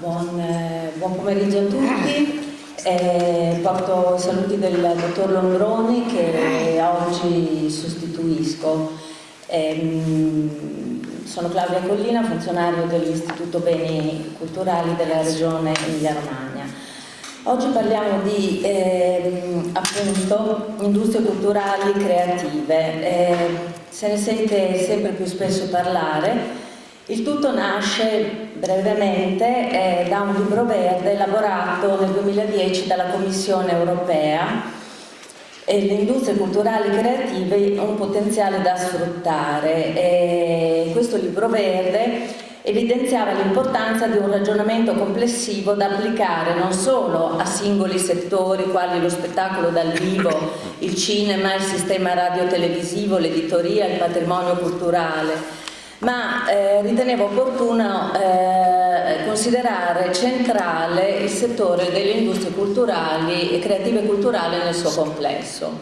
buon, eh, buon pomeriggio a tutti. Eh, porto i saluti del dottor Lombroni che oggi sostituisco. Eh, sono Claudia Collina, funzionario dell'Istituto Beni Culturali della Regione Emilia-Romagna. Oggi parliamo di eh, appunto industrie culturali creative. Eh, se ne sente sempre più spesso parlare il tutto nasce brevemente eh, da un libro verde elaborato nel 2010 dalla Commissione europea e le industrie culturali creative un potenziale da sfruttare. E questo libro verde evidenziava l'importanza di un ragionamento complessivo da applicare non solo a singoli settori quali lo spettacolo dal vivo, il cinema, il sistema radiotelevisivo, l'editoria, il patrimonio culturale, ma eh, ritenevo opportuno eh, considerare centrale il settore delle industrie culturali e creative culturali nel suo complesso.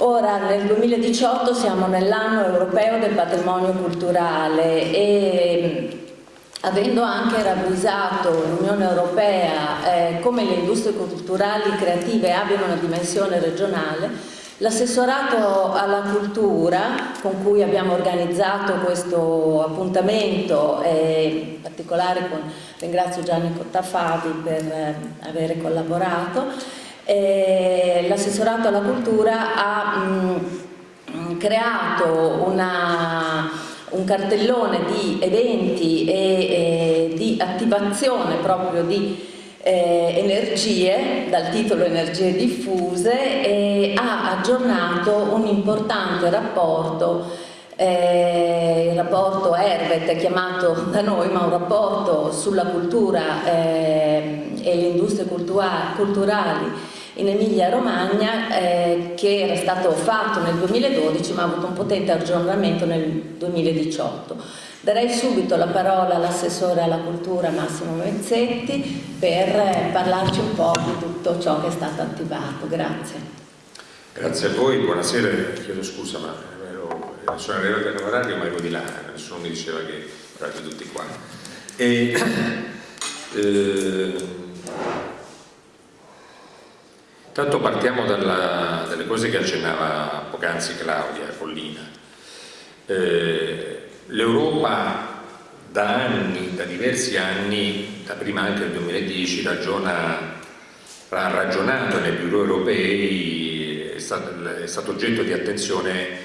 Ora nel 2018 siamo nell'anno europeo del patrimonio culturale e avendo anche ravvisato l'Unione Europea eh, come le industrie culturali creative abbiano una dimensione regionale, L'assessorato alla cultura con cui abbiamo organizzato questo appuntamento e in particolare con, ringrazio Gianni Cottafavi per eh, avere collaborato, l'assessorato alla cultura ha mh, mm, creato una, un cartellone di eventi e, e di attivazione proprio di eh, energie, dal titolo Energie diffuse, e ha aggiornato un importante rapporto, eh, il rapporto Herbet chiamato da noi, ma un rapporto sulla cultura eh, e le industrie culturali in Emilia Romagna eh, che era stato fatto nel 2012 ma ha avuto un potente aggiornamento nel 2018. Darei subito la parola all'assessore alla cultura Massimo Mezzetti per parlarci un po' di tutto ciò che è stato attivato. Grazie. Grazie a voi, buonasera, chiedo scusa ma ero, sono arrivato all'orario ma ero di là, nessuno mi diceva che erate tutti qua. E, eh, tanto partiamo dalla, dalle cose che accennava poc'anzi Claudia Collina. Eh, L'Europa da anni, da diversi anni, da prima anche del 2010, ragiona, ha ragionato nei bureau europei, è stato, è stato oggetto di attenzione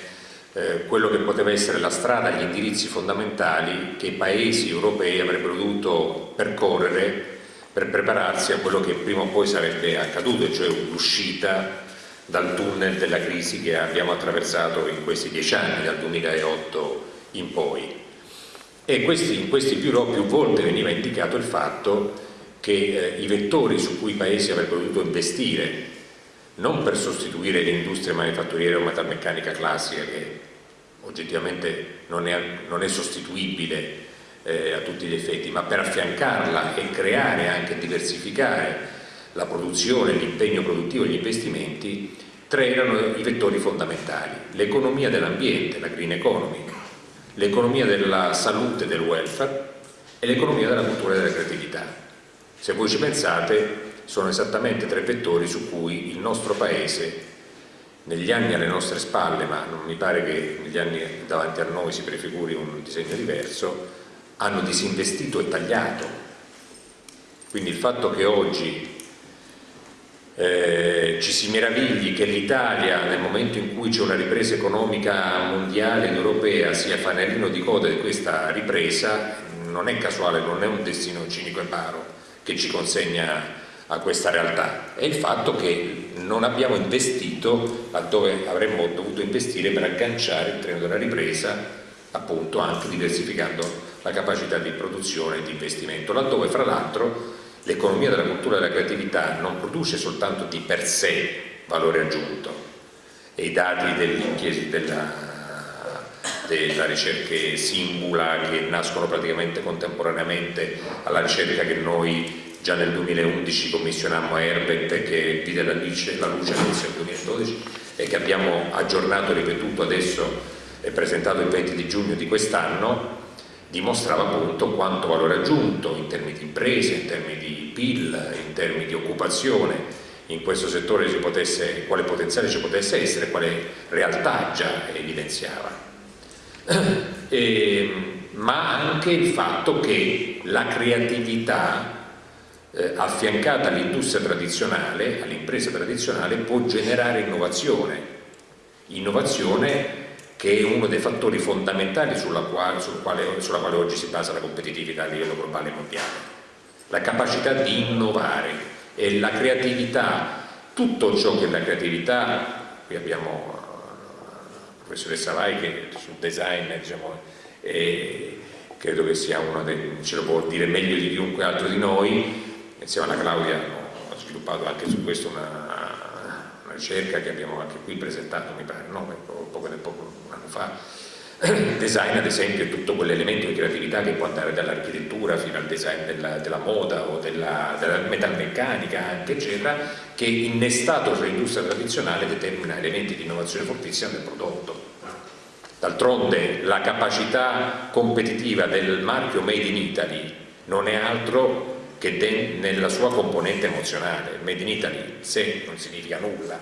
eh, quello che poteva essere la strada, gli indirizzi fondamentali che i paesi europei avrebbero dovuto percorrere per prepararsi a quello che prima o poi sarebbe accaduto, cioè l'uscita dal tunnel della crisi che abbiamo attraversato in questi dieci anni, dal 2008 in poi. E questi, in questi bureau più volte veniva indicato il fatto che eh, i vettori su cui i paesi avrebbero dovuto investire, non per sostituire l'industria manifatturiera o metalmeccanica classica che oggettivamente non è, non è sostituibile eh, a tutti gli effetti, ma per affiancarla e creare anche diversificare la produzione, l'impegno produttivo e gli investimenti, tre erano i vettori fondamentali. L'economia dell'ambiente, la green economy, l'economia della salute e del welfare e l'economia della cultura e della creatività. Se voi ci pensate, sono esattamente tre vettori su cui il nostro Paese, negli anni alle nostre spalle, ma non mi pare che negli anni davanti a noi si prefiguri un disegno diverso, hanno disinvestito e tagliato. Quindi il fatto che oggi eh, ci si meravigli che l'Italia nel momento in cui c'è una ripresa economica mondiale ed europea sia fanalino di coda di questa ripresa non è casuale, non è un destino cinico e paro che ci consegna a questa realtà. È il fatto che non abbiamo investito laddove avremmo dovuto investire per agganciare il treno della ripresa appunto anche diversificando la capacità di produzione e di investimento laddove fra l'altro l'economia della cultura e della creatività non produce soltanto di per sé valore aggiunto. E i dati della, della ricerca Simbula che nascono praticamente contemporaneamente alla ricerca che noi già nel 2011 commissionammo a Herbet che vide la luce, la luce all'inizio del 2012 e che abbiamo aggiornato e ripetuto adesso e presentato il 20 di giugno di quest'anno dimostrava appunto quanto valore aggiunto in termini di imprese, in termini di PIL, in termini di occupazione in questo settore ci potesse, quale potenziale ci potesse essere, quale realtà già evidenziava. E, ma anche il fatto che la creatività eh, affiancata all'industria tradizionale, all'impresa tradizionale, può generare innovazione, innovazione che è uno dei fattori fondamentali sulla quale, sul quale, sulla quale oggi si basa la competitività a livello globale e mondiale. La capacità di innovare e la creatività, tutto ciò che è la creatività, qui abbiamo la professoressa Vai che sul design diciamo, è, credo che sia uno dei, ce lo può dire meglio di chiunque altro di noi, insieme alla Claudia ho sviluppato anche su questo una, una ricerca che abbiamo anche qui presentato, mi pare, no? poco anno fa. Il design ad esempio è tutto quell'elemento di creatività che può andare dall'architettura fino al design della, della moda o della, della, metalmeccanica anche eccetera che innestato sull'industria tradizionale determina elementi di innovazione fortissima del prodotto d'altronde la capacità competitiva del marchio Made in Italy non è altro che nella sua componente emozionale, Made in Italy se non significa nulla.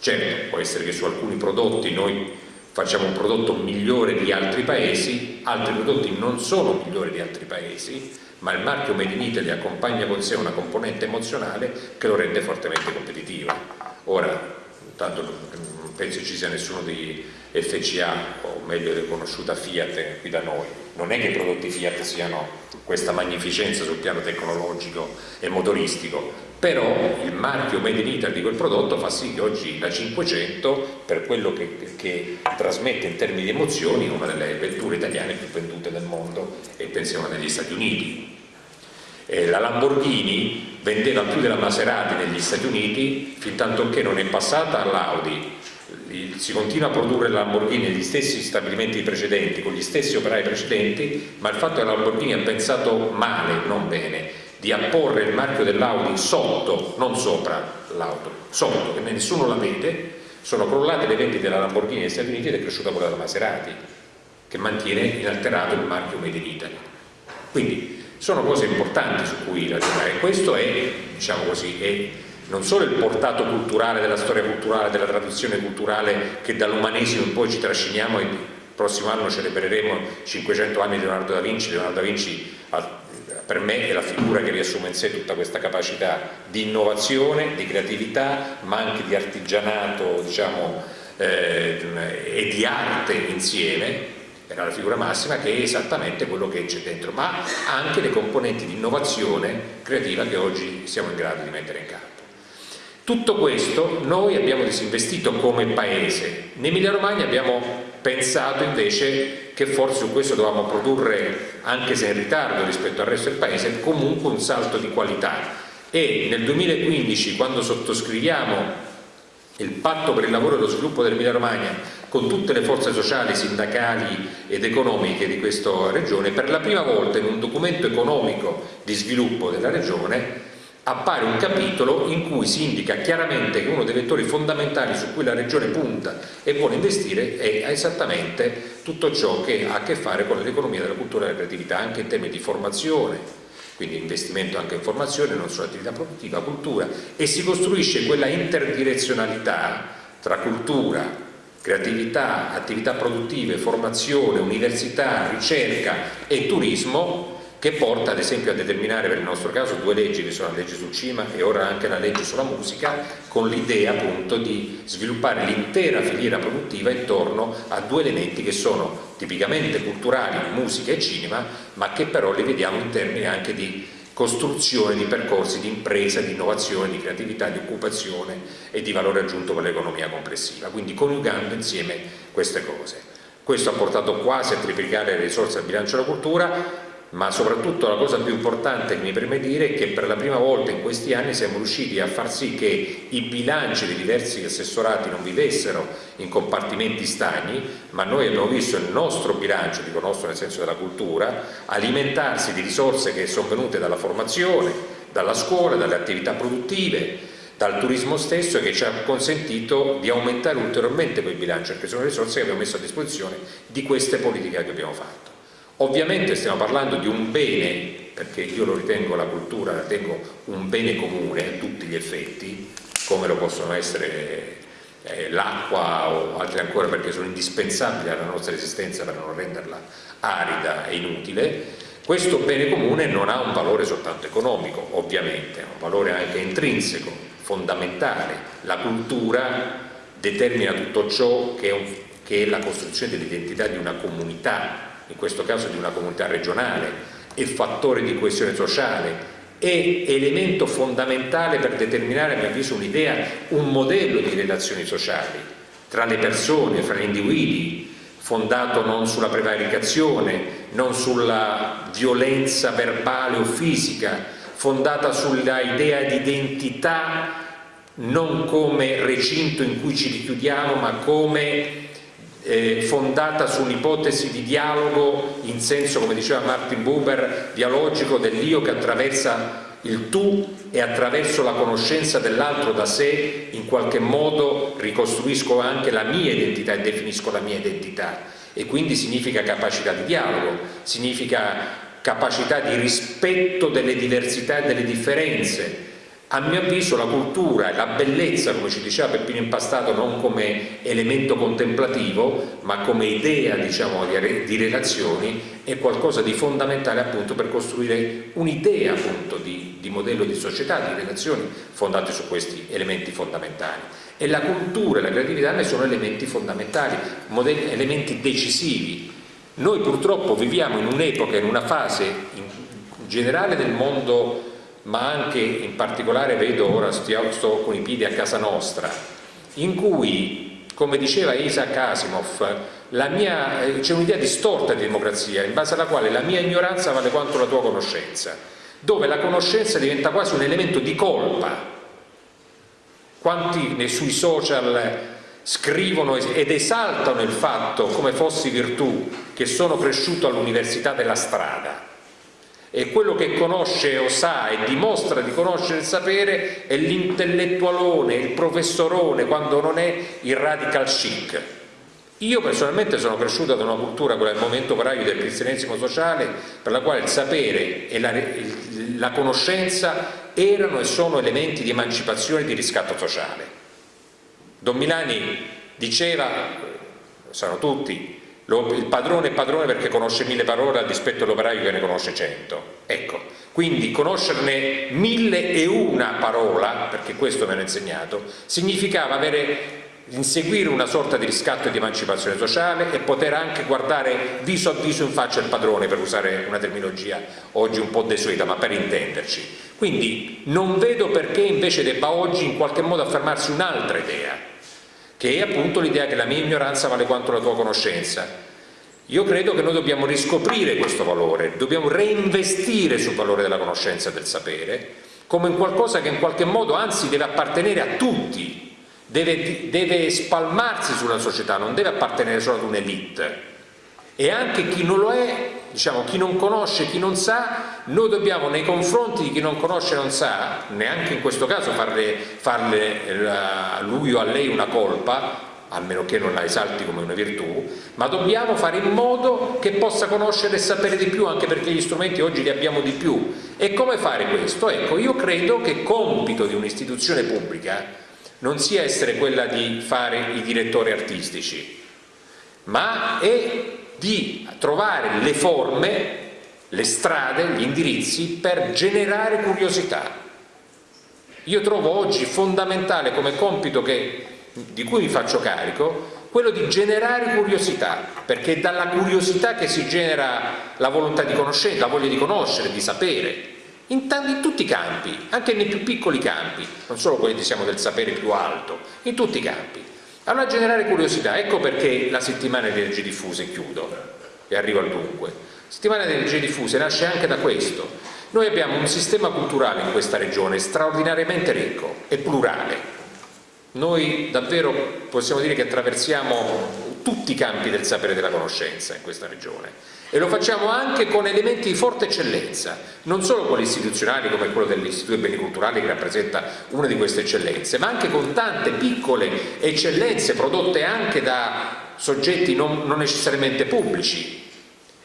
Certo, può essere che su alcuni prodotti noi facciamo un prodotto migliore di altri paesi, altri prodotti non sono migliori di altri paesi, ma il marchio Made in Italy accompagna con sé una componente emozionale che lo rende fortemente competitivo. Ora, tanto non penso ci sia nessuno di FCA, o meglio riconosciuta Fiat qui da noi, non è che i prodotti Fiat siano questa magnificenza sul piano tecnologico e motoristico, però il marchio Made in Italy di quel prodotto fa sì che oggi la 500, per quello che, che trasmette in termini di emozioni, è una delle vetture italiane più vendute del mondo. E pensiamo negli Stati Uniti. Eh, la Lamborghini vendeva più della Maserati negli Stati Uniti fin tanto che non è passata all'Audi. Si continua a produrre la Lamborghini negli stessi stabilimenti precedenti, con gli stessi operai precedenti, ma il fatto che la Lamborghini ha pensato male, non bene, di apporre il marchio dell'Audi sotto, non sopra l'auto, sotto, che nessuno la vede, sono crollate le vendite della Lamborghini negli Stati Uniti ed è cresciuta quella della Maserati, che mantiene inalterato il marchio Made in Italy. Quindi sono cose importanti su cui ragionare. Questo è, diciamo così, è non solo il portato culturale della storia culturale, della tradizione culturale che dall'umanesimo in poi ci trasciniamo e il prossimo anno celebreremo 500 anni di Leonardo da Vinci, Leonardo da Vinci per me è la figura che riassume in sé tutta questa capacità di innovazione, di creatività, ma anche di artigianato diciamo, eh, e di arte insieme, era la figura massima che è esattamente quello che c'è dentro, ma anche le componenti di innovazione creativa che oggi siamo in grado di mettere in campo. Tutto questo noi abbiamo disinvestito come paese. In Emilia Romagna abbiamo pensato invece che forse su questo dovevamo produrre, anche se in ritardo rispetto al resto del paese, comunque un salto di qualità. E nel 2015, quando sottoscriviamo il patto per il lavoro e lo sviluppo dell'Emilia Romagna con tutte le forze sociali, sindacali ed economiche di questa regione, per la prima volta in un documento economico di sviluppo della regione appare un capitolo in cui si indica chiaramente che uno dei vettori fondamentali su cui la Regione punta e vuole investire è esattamente tutto ciò che ha a che fare con l'economia della cultura e della creatività, anche in termini di formazione, quindi investimento anche in formazione, non solo attività produttiva, cultura, e si costruisce quella interdirezionalità tra cultura, creatività, attività produttive, formazione, università, ricerca e turismo che porta ad esempio a determinare per il nostro caso due leggi che sono la legge sul cinema e ora anche la legge sulla musica con l'idea appunto di sviluppare l'intera filiera produttiva intorno a due elementi che sono tipicamente culturali, musica e cinema ma che però li vediamo in termini anche di costruzione di percorsi di impresa, di innovazione, di creatività, di occupazione e di valore aggiunto per l'economia complessiva, quindi coniugando insieme queste cose. Questo ha portato quasi a triplicare le risorse al bilancio della cultura, ma soprattutto la cosa più importante che mi preme dire è che per la prima volta in questi anni siamo riusciti a far sì che i bilanci dei diversi assessorati non vivessero in compartimenti stagni, ma noi abbiamo visto il nostro bilancio, dico nostro nel senso della cultura, alimentarsi di risorse che sono venute dalla formazione, dalla scuola, dalle attività produttive, dal turismo stesso che ci ha consentito di aumentare ulteriormente quel bilancio perché sono risorse che abbiamo messo a disposizione di queste politiche che abbiamo fatto. Ovviamente stiamo parlando di un bene, perché io lo ritengo la cultura, la ritengo un bene comune a tutti gli effetti, come lo possono essere eh, l'acqua o altri ancora perché sono indispensabili alla nostra esistenza per non renderla arida e inutile, questo bene comune non ha un valore soltanto economico, ovviamente, ha un valore anche intrinseco, fondamentale. La cultura determina tutto ciò che è, un, che è la costruzione dell'identità di una comunità, in questo caso di una comunità regionale, è fattore di coesione sociale, è elemento fondamentale per determinare, a mio avviso, un'idea, un modello di relazioni sociali tra le persone, fra gli individui, fondato non sulla prevaricazione, non sulla violenza verbale o fisica, fondata sulla idea di identità non come recinto in cui ci richiudiamo, ma come eh, fondata sull'ipotesi di dialogo in senso, come diceva Martin Buber, dialogico dell'io che attraversa il tu e attraverso la conoscenza dell'altro da sé in qualche modo ricostruisco anche la mia identità e definisco la mia identità. E quindi significa capacità di dialogo, significa capacità di rispetto delle diversità e delle differenze, a mio avviso la cultura e la bellezza, come ci diceva Peppino Impastato, non come elemento contemplativo, ma come idea diciamo, di, relazioni, è qualcosa di fondamentale appunto per costruire un'idea appunto di, di modello di società, di relazioni fondate su questi elementi fondamentali. E la cultura e la creatività ne sono elementi fondamentali, modelli, elementi decisivi. Noi purtroppo viviamo in un'epoca, in una fase in generale del mondo ma anche in particolare vedo ora sto con i piedi a casa nostra, in cui, come diceva Isaac Asimov, c'è un'idea distorta di democrazia in base alla quale la mia ignoranza vale quanto la tua conoscenza, dove la conoscenza diventa quasi un elemento di colpa. Quanti sui social scrivono ed esaltano il fatto come fossi virtù che sono cresciuto all'università della strada e quello che conosce o sa e dimostra di conoscere il sapere è l'intellettualone, il professorone, quando non è il radical chic. Io personalmente sono cresciuto da una cultura, quella del momento operaio del cristianesimo sociale, per la quale il sapere e la, la conoscenza erano e sono elementi di emancipazione e di riscatto sociale. Don Milani diceva, lo sanno tutti, il padrone è padrone perché conosce mille parole al dispetto dell'operaio che ne conosce cento. Ecco, quindi conoscerne mille e una parola, perché questo mi hanno insegnato, significava avere inseguire una sorta di riscatto e di emancipazione sociale e poter anche guardare viso a viso in faccia il padrone, per usare una terminologia oggi un po' desueta, ma per intenderci. Quindi non vedo perché invece debba oggi in qualche modo affermarsi un'altra idea, che è appunto l'idea che la mia ignoranza vale quanto la tua conoscenza. Io credo che noi dobbiamo riscoprire questo valore, dobbiamo reinvestire sul valore della conoscenza e del sapere, come in qualcosa che in qualche modo anzi deve appartenere a tutti, deve, deve spalmarsi sulla società, non deve appartenere solo ad un'elite. E anche chi non lo è diciamo, chi non conosce, chi non sa, noi dobbiamo nei confronti di chi non conosce e non sa, neanche in questo caso farle, farle a lui o a lei una colpa, a meno che non la esalti come una virtù, ma dobbiamo fare in modo che possa conoscere e sapere di più, anche perché gli strumenti oggi li abbiamo di più. E come fare questo? Ecco, io credo che compito di un'istituzione pubblica non sia essere quella di fare i direttori artistici, ma è di trovare le forme, le strade, gli indirizzi per generare curiosità. Io trovo oggi fondamentale come compito che, di cui mi faccio carico quello di generare curiosità, perché è dalla curiosità che si genera la volontà di conoscere, la voglia di conoscere, di sapere, in, in, tutti i campi, anche nei più piccoli campi, non solo quelli diciamo, del sapere più alto, in tutti i campi. Allora generare curiosità, ecco perché la settimana di energie diffuse, chiudo e arrivo al dunque. La settimana di energie diffuse nasce anche da questo. Noi abbiamo un sistema culturale in questa regione straordinariamente ricco e plurale. Noi davvero possiamo dire che attraversiamo tutti i campi del sapere e della conoscenza in questa regione e lo facciamo anche con elementi di forte eccellenza, non solo quelli istituzionali come quello dell'Istituto dei Beni Culturali che rappresenta una di queste eccellenze, ma anche con tante piccole eccellenze prodotte anche da soggetti non, non necessariamente pubblici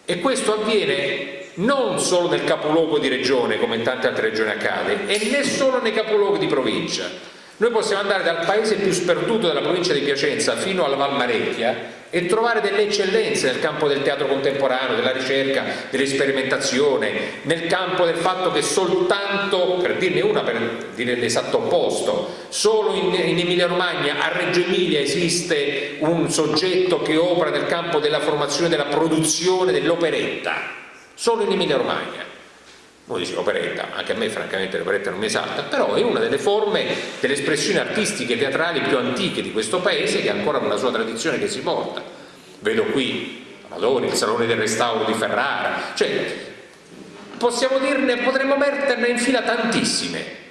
E questo avviene non solo nel capoluogo di regione, come in tante altre regioni accade, e né solo nei capoluoghi di provincia. Noi possiamo andare dal paese più sperduto della provincia di Piacenza fino alla Valmarecchia e trovare delle eccellenze nel campo del teatro contemporaneo, della ricerca, dell'esperimentazione, nel campo del fatto che soltanto, per dirne una, per dire l'esatto opposto, solo in, in Emilia Romagna, a Reggio Emilia esiste un soggetto che opera nel campo della formazione, della produzione dell'operetta, solo in Emilia Romagna uno dice operetta, anche a me francamente l'operetta non mi esalta, però è una delle forme delle espressioni artistiche e teatrali più antiche di questo paese che ancora una sua tradizione che si porta. Vedo qui Amadori, il Salone del Restauro di Ferrara, cioè possiamo dirne, potremmo metterne in fila tantissime.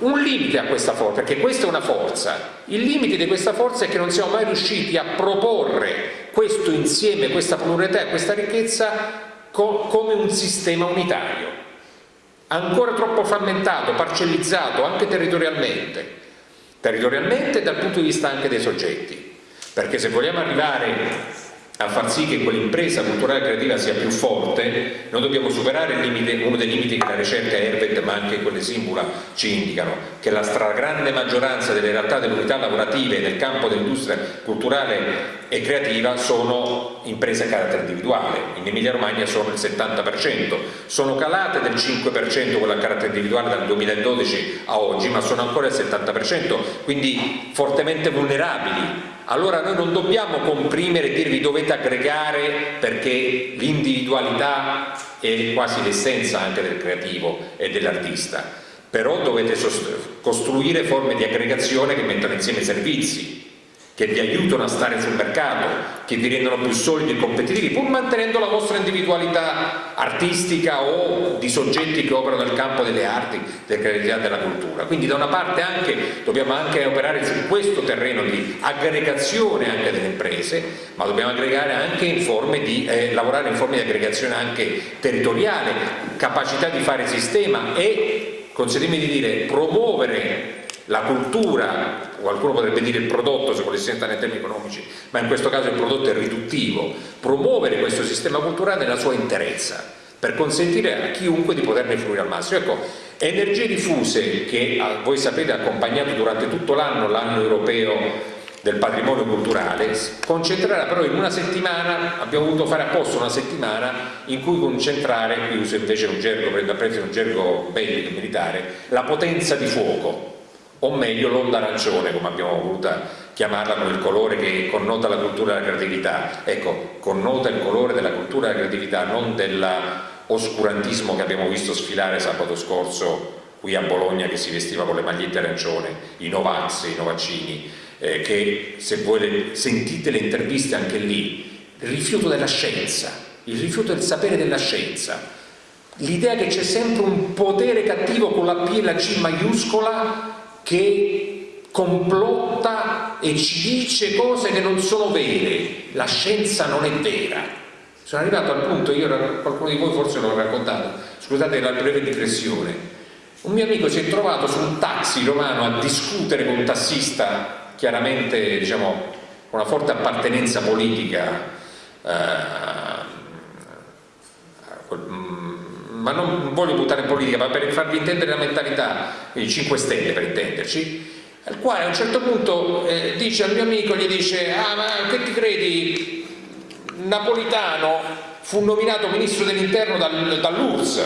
Un limite a questa forza, perché questa è una forza, il limite di questa forza è che non siamo mai riusciti a proporre questo insieme, questa pluralità e questa ricchezza co come un sistema unitario. Ancora troppo frammentato, parcellizzato anche territorialmente, territorialmente dal punto di vista anche dei soggetti, perché se vogliamo arrivare a far sì che quell'impresa culturale e creativa sia più forte, noi dobbiamo superare limite, uno dei limiti che la ricerca Herbert ma anche quelle Simbula ci indicano, che la stragrande maggioranza delle realtà delle unità lavorative nel campo dell'industria culturale e creativa sono imprese a carattere individuale, in Emilia Romagna sono il 70%, sono calate del 5% quelle a carattere individuale dal 2012 a oggi, ma sono ancora il 70%, quindi fortemente vulnerabili allora noi non dobbiamo comprimere e dirvi dovete aggregare perché l'individualità è quasi l'essenza anche del creativo e dell'artista, però dovete costruire forme di aggregazione che mettano insieme servizi, che vi aiutano a stare sul mercato, che vi rendono più solidi e competitivi, pur mantenendo la vostra individualità artistica o di soggetti che operano nel campo delle arti, della creatività e della cultura. Quindi da una parte anche, dobbiamo anche operare su questo terreno di aggregazione anche delle imprese, ma dobbiamo aggregare anche in forme di, eh, lavorare in forme di aggregazione anche territoriale, capacità di fare sistema e, consentitemi di dire, promuovere la cultura, qualcuno potrebbe dire il prodotto se volesse entrare in termini economici, ma in questo caso il prodotto è riduttivo, promuovere questo sistema culturale nella sua interezza, per consentire a chiunque di poterne fruire al massimo. Ecco, energie diffuse che voi sapete ha accompagnato durante tutto l'anno l'anno europeo del patrimonio culturale, concentrerà però in una settimana, abbiamo voluto fare apposta una settimana in cui concentrare, qui uso invece un gergo, prendo a prezzo un gergo bellico militare, la potenza di fuoco, o meglio l'onda arancione come abbiamo voluto chiamarla con il colore che connota la cultura e la creatività. Ecco, connota il colore della cultura della creatività non dell'oscurantismo che abbiamo visto sfilare sabato scorso qui a Bologna che si vestiva con le magliette arancione i Novax, i Novaccini eh, che se voi le, sentite le interviste anche lì il rifiuto della scienza il rifiuto del sapere della scienza l'idea che c'è sempre un potere cattivo con la P e la C maiuscola che complotta e ci dice cose che non sono vere, la scienza non è vera. Sono arrivato al punto, io qualcuno di voi forse l'ho raccontato, scusate la breve digressione, un mio amico si è trovato su un taxi romano a discutere con un tassista, chiaramente diciamo, con una forte appartenenza politica, eh, ma non voglio buttare in politica, ma per farvi intendere la mentalità, i 5 Stelle per intenderci, al quale a un certo punto eh, dice al mio amico, gli dice, ah ma che ti credi, Napolitano fu nominato ministro dell'interno dal, dall'URSS,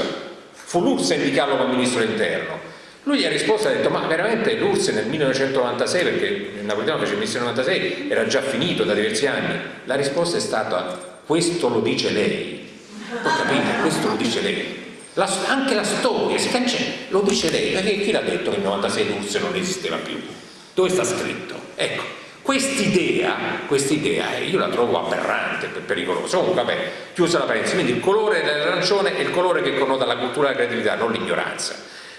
fu l'URSS a indicarlo come ministro dell'interno. Lui gli ha risposto ha detto, ma veramente l'URSS nel 1996, perché il Napolitano fece il ministro nel 1996, era già finito da diversi anni. La risposta è stata, questo lo dice lei. Ho capito, questo lo dice lei. La, anche la storia si cancella, lo dice lei, perché chi l'ha detto che il 96 l'URSS non esisteva più? Dove sta scritto? Ecco, quest'idea, quest'idea io la trovo aberrante, pericolosa, comunque vabbè, chiusa la parentesi, quindi il colore dell'arancione è il colore che connota la cultura e la creatività, non l'ignoranza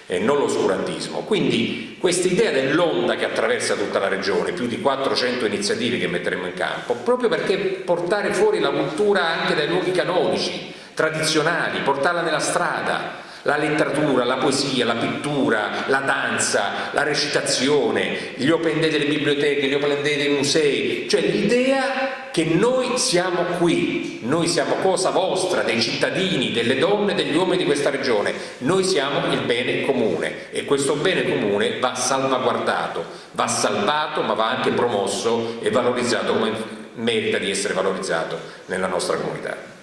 e non l'oscurantismo. Quindi questa idea dell'onda che attraversa tutta la regione, più di 400 iniziative che metteremo in campo, proprio perché portare fuori la cultura anche dai luoghi canonici, tradizionali, portarla nella strada, la letteratura, la poesia, la pittura, la danza, la recitazione, gli open day delle biblioteche, gli open day dei musei, cioè l'idea che noi siamo qui, noi siamo cosa vostra, dei cittadini, delle donne, degli uomini di questa regione, noi siamo il bene comune e questo bene comune va salvaguardato, va salvato ma va anche promosso e valorizzato come merita di essere valorizzato nella nostra comunità.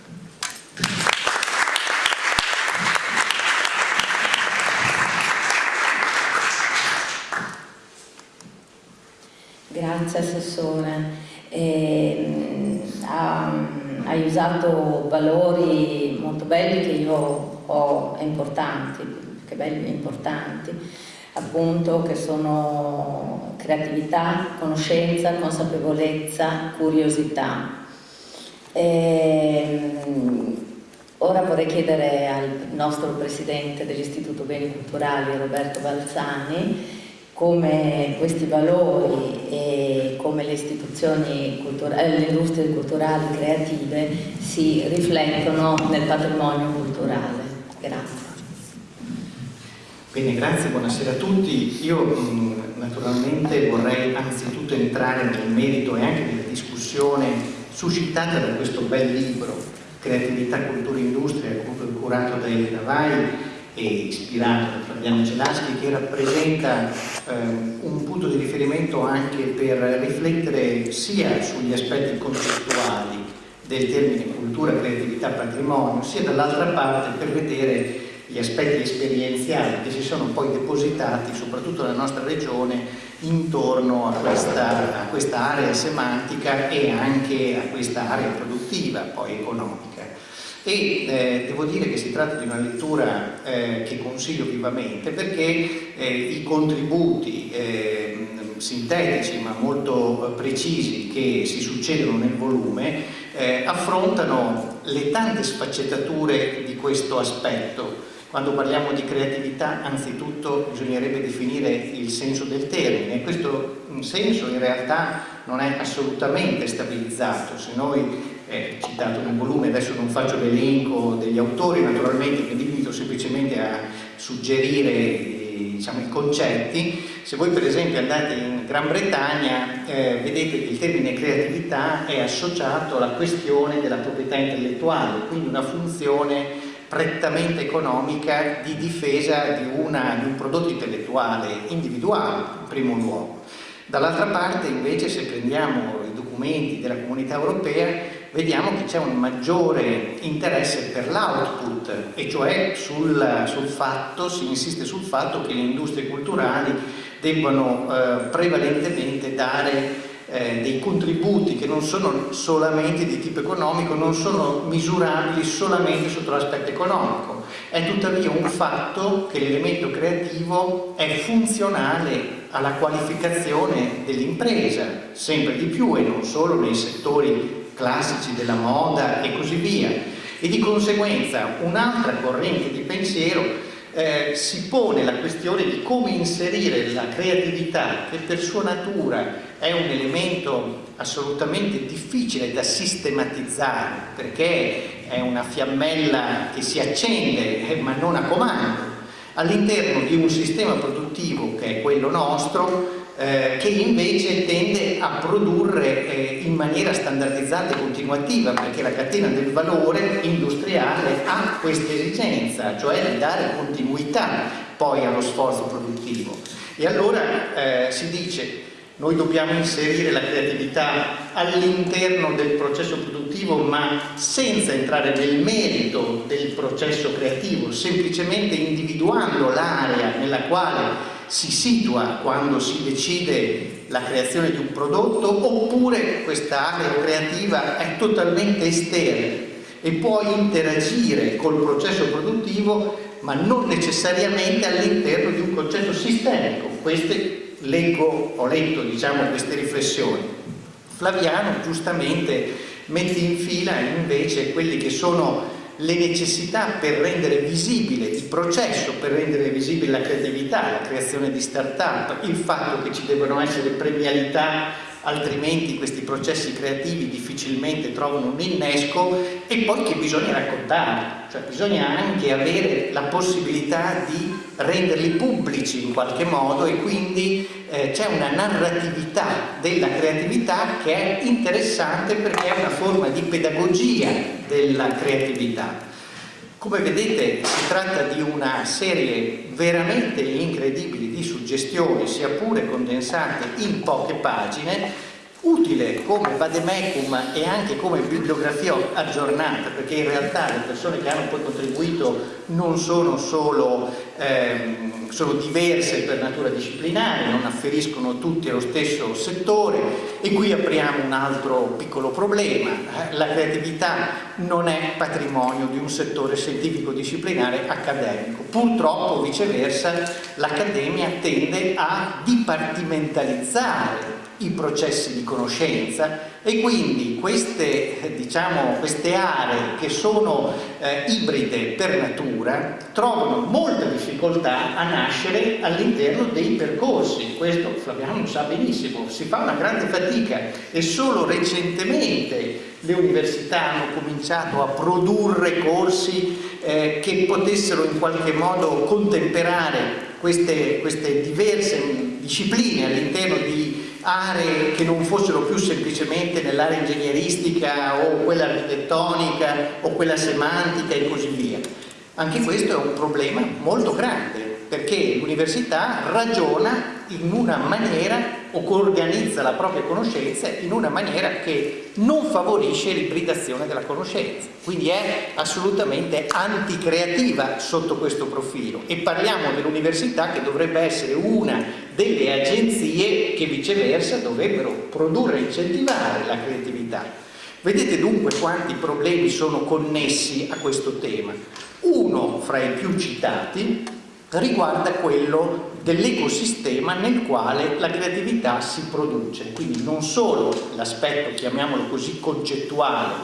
Grazie Assessore. Eh, ha, hai usato valori molto belli che io ho importanti, che belli e importanti, appunto che sono creatività, conoscenza, consapevolezza, curiosità. Eh, ora vorrei chiedere al nostro Presidente dell'Istituto Beni Culturali, Roberto Balzani, come questi valori e come le istituzioni culturali, le industrie culturali creative si riflettono nel patrimonio culturale. Grazie. Bene, grazie, buonasera a tutti. Io mh, naturalmente vorrei anzitutto entrare nel merito e anche nella discussione suscitata da questo bel libro, Creatività, Cultura e Industria, curato da Elena Vai ispirato da Fabiano Celaschi, che rappresenta eh, un punto di riferimento anche per riflettere sia sugli aspetti concettuali del termine cultura, creatività, patrimonio, sia dall'altra parte per vedere gli aspetti esperienziali che si sono poi depositati, soprattutto nella nostra regione, intorno a questa, a questa area semantica e anche a questa area produttiva, poi economica e eh, devo dire che si tratta di una lettura eh, che consiglio vivamente perché eh, i contributi eh, sintetici ma molto precisi che si succedono nel volume eh, affrontano le tante sfaccettature di questo aspetto. Quando parliamo di creatività anzitutto bisognerebbe definire il senso del termine. Questo senso in realtà non è assolutamente stabilizzato. Se noi è citato nel volume, adesso non faccio l'elenco degli autori, naturalmente mi limito semplicemente a suggerire diciamo, i concetti. Se voi per esempio andate in Gran Bretagna eh, vedete che il termine creatività è associato alla questione della proprietà intellettuale, quindi una funzione prettamente economica di difesa di, una, di un prodotto intellettuale individuale in primo luogo. Dall'altra parte invece se prendiamo i documenti della comunità europea vediamo che c'è un maggiore interesse per l'output e cioè sul, sul, fatto, si insiste sul fatto che le industrie culturali debbano eh, prevalentemente dare eh, dei contributi che non sono solamente di tipo economico, non sono misurabili solamente sotto l'aspetto economico. È tuttavia un fatto che l'elemento creativo è funzionale alla qualificazione dell'impresa, sempre di più e non solo nei settori classici della moda e così via. E di conseguenza un'altra corrente di pensiero eh, si pone la questione di come inserire la creatività che per sua natura è un elemento assolutamente difficile da sistematizzare perché è una fiammella che si accende eh, ma non a comando all'interno di un sistema produttivo che è quello nostro eh, che invece tende a produrre eh, in maniera standardizzata e continuativa perché la catena del valore industriale ha questa esigenza, cioè di dare continuità poi allo sforzo produttivo. E allora eh, si dice noi dobbiamo inserire la creatività all'interno del processo produttivo ma senza entrare nel merito del processo creativo, semplicemente individuando l'area nella quale si situa quando si decide la creazione di un prodotto oppure questa area creativa è totalmente esterna e può interagire col processo produttivo ma non necessariamente all'interno di un concetto sistemico. Queste leggo, ho letto diciamo, queste riflessioni. Flaviano giustamente mette in fila invece quelli che sono le necessità per rendere visibile il processo, per rendere visibile la creatività, la creazione di start-up, il fatto che ci devono essere premialità altrimenti questi processi creativi difficilmente trovano un innesco e poi che bisogna raccontare, cioè bisogna anche avere la possibilità di renderli pubblici in qualche modo e quindi eh, c'è una narratività della creatività che è interessante perché è una forma di pedagogia della creatività. Come vedete si tratta di una serie veramente incredibile di suggestioni, sia pure condensate in poche pagine, utile come vademecum e anche come bibliografia aggiornata, perché in realtà le persone che hanno poi contribuito non sono solo, ehm, sono diverse per natura disciplinare, non afferiscono tutti allo stesso settore e qui apriamo un altro piccolo problema. La creatività non è patrimonio di un settore scientifico disciplinare accademico. Purtroppo viceversa l'accademia tende a dipartimentalizzare i processi di conoscenza e quindi queste, diciamo, queste aree che sono eh, ibride per natura trovano molta difficoltà a nascere all'interno dei percorsi, questo Flaviano sa benissimo, si fa una grande fatica e solo recentemente le università hanno cominciato a produrre corsi eh, che potessero in qualche modo contemperare queste, queste diverse discipline all'interno di aree che non fossero più semplicemente nell'area ingegneristica o quella architettonica o quella semantica e così via. Anche questo è un problema molto grande perché l'università ragiona in una maniera o organizza la propria conoscenza in una maniera che non favorisce l'ibridazione della conoscenza, quindi è assolutamente anticreativa sotto questo profilo e parliamo dell'università che dovrebbe essere una delle agenzie che viceversa dovrebbero produrre e incentivare la creatività. Vedete dunque quanti problemi sono connessi a questo tema. Uno fra i più citati riguarda quello dell'ecosistema nel quale la creatività si produce, quindi non solo l'aspetto, chiamiamolo così, concettuale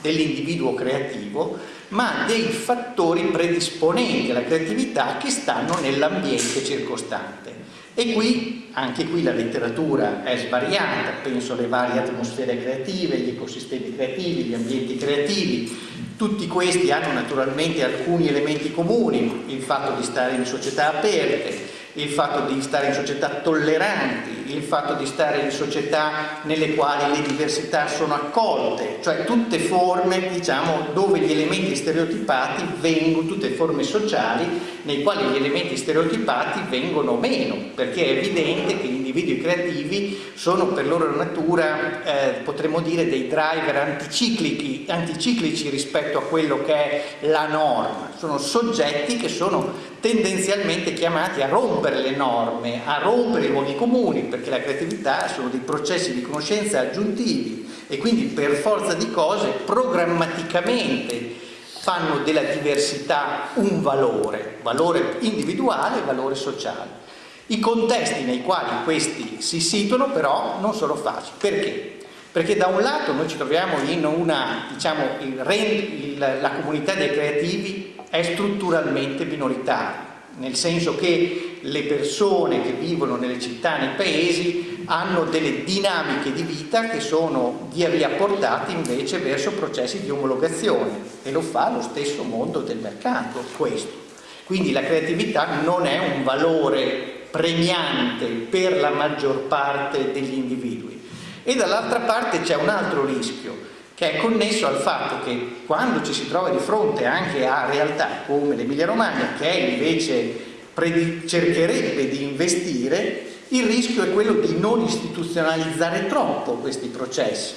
dell'individuo creativo, ma dei fattori predisponenti alla creatività che stanno nell'ambiente circostante. E qui, anche qui la letteratura è svariata, penso alle varie atmosfere creative, gli ecosistemi creativi, gli ambienti creativi, tutti questi hanno naturalmente alcuni elementi comuni, il fatto di stare in società aperte, il fatto di stare in società tolleranti, il fatto di stare in società nelle quali le diversità sono accolte, cioè tutte forme diciamo, dove gli elementi stereotipati vengono, tutte forme sociali nei quali gli elementi stereotipati vengono meno, perché è evidente che gli individui creativi sono per loro natura, eh, potremmo dire, dei driver anticiclici, anticiclici rispetto a quello che è la norma, sono soggetti che sono tendenzialmente chiamati a rompere le norme, a rompere i luoghi comuni, perché la creatività sono dei processi di conoscenza aggiuntivi e quindi per forza di cose programmaticamente fanno della diversità un valore, valore individuale e valore sociale. I contesti nei quali questi si situano però non sono facili. Perché? Perché da un lato noi ci troviamo in una, diciamo, il, il, la comunità dei creativi è strutturalmente minoritaria, nel senso che le persone che vivono nelle città, nei paesi, hanno delle dinamiche di vita che sono via via portate invece verso processi di omologazione e lo fa lo stesso mondo del mercato, questo. Quindi la creatività non è un valore premiante per la maggior parte degli individui. E dall'altra parte c'è un altro rischio, che è connesso al fatto che quando ci si trova di fronte anche a realtà come l'Emilia Romagna, che invece cercherebbe di investire, il rischio è quello di non istituzionalizzare troppo questi processi,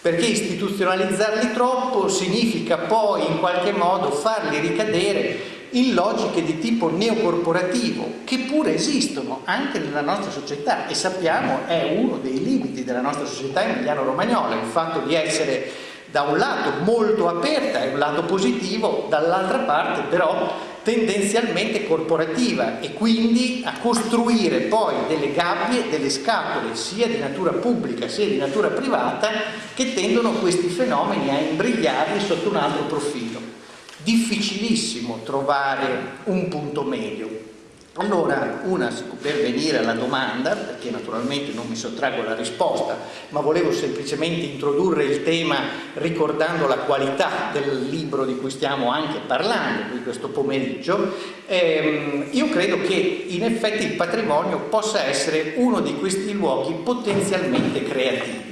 perché istituzionalizzarli troppo significa poi in qualche modo farli ricadere in logiche di tipo neocorporativo che pure esistono anche nella nostra società e sappiamo è uno dei limiti della nostra società emiliano-romagnola il fatto di essere da un lato molto aperta, è un lato positivo, dall'altra parte però tendenzialmente corporativa e quindi a costruire poi delle gabbie, delle scatole sia di natura pubblica sia di natura privata che tendono questi fenomeni a imbrigliarli sotto un altro profilo difficilissimo trovare un punto medio. Allora, una, per venire alla domanda, perché naturalmente non mi sottraggo alla risposta, ma volevo semplicemente introdurre il tema ricordando la qualità del libro di cui stiamo anche parlando di questo pomeriggio, ehm, io credo che in effetti il patrimonio possa essere uno di questi luoghi potenzialmente creativi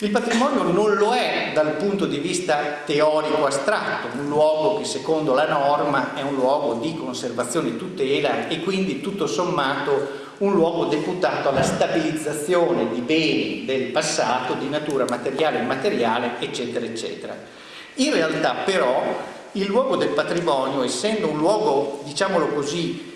il patrimonio non lo è dal punto di vista teorico astratto, un luogo che secondo la norma è un luogo di conservazione e tutela e quindi tutto sommato un luogo deputato alla stabilizzazione di beni del passato di natura materiale e immateriale eccetera eccetera. In realtà però il luogo del patrimonio essendo un luogo diciamolo così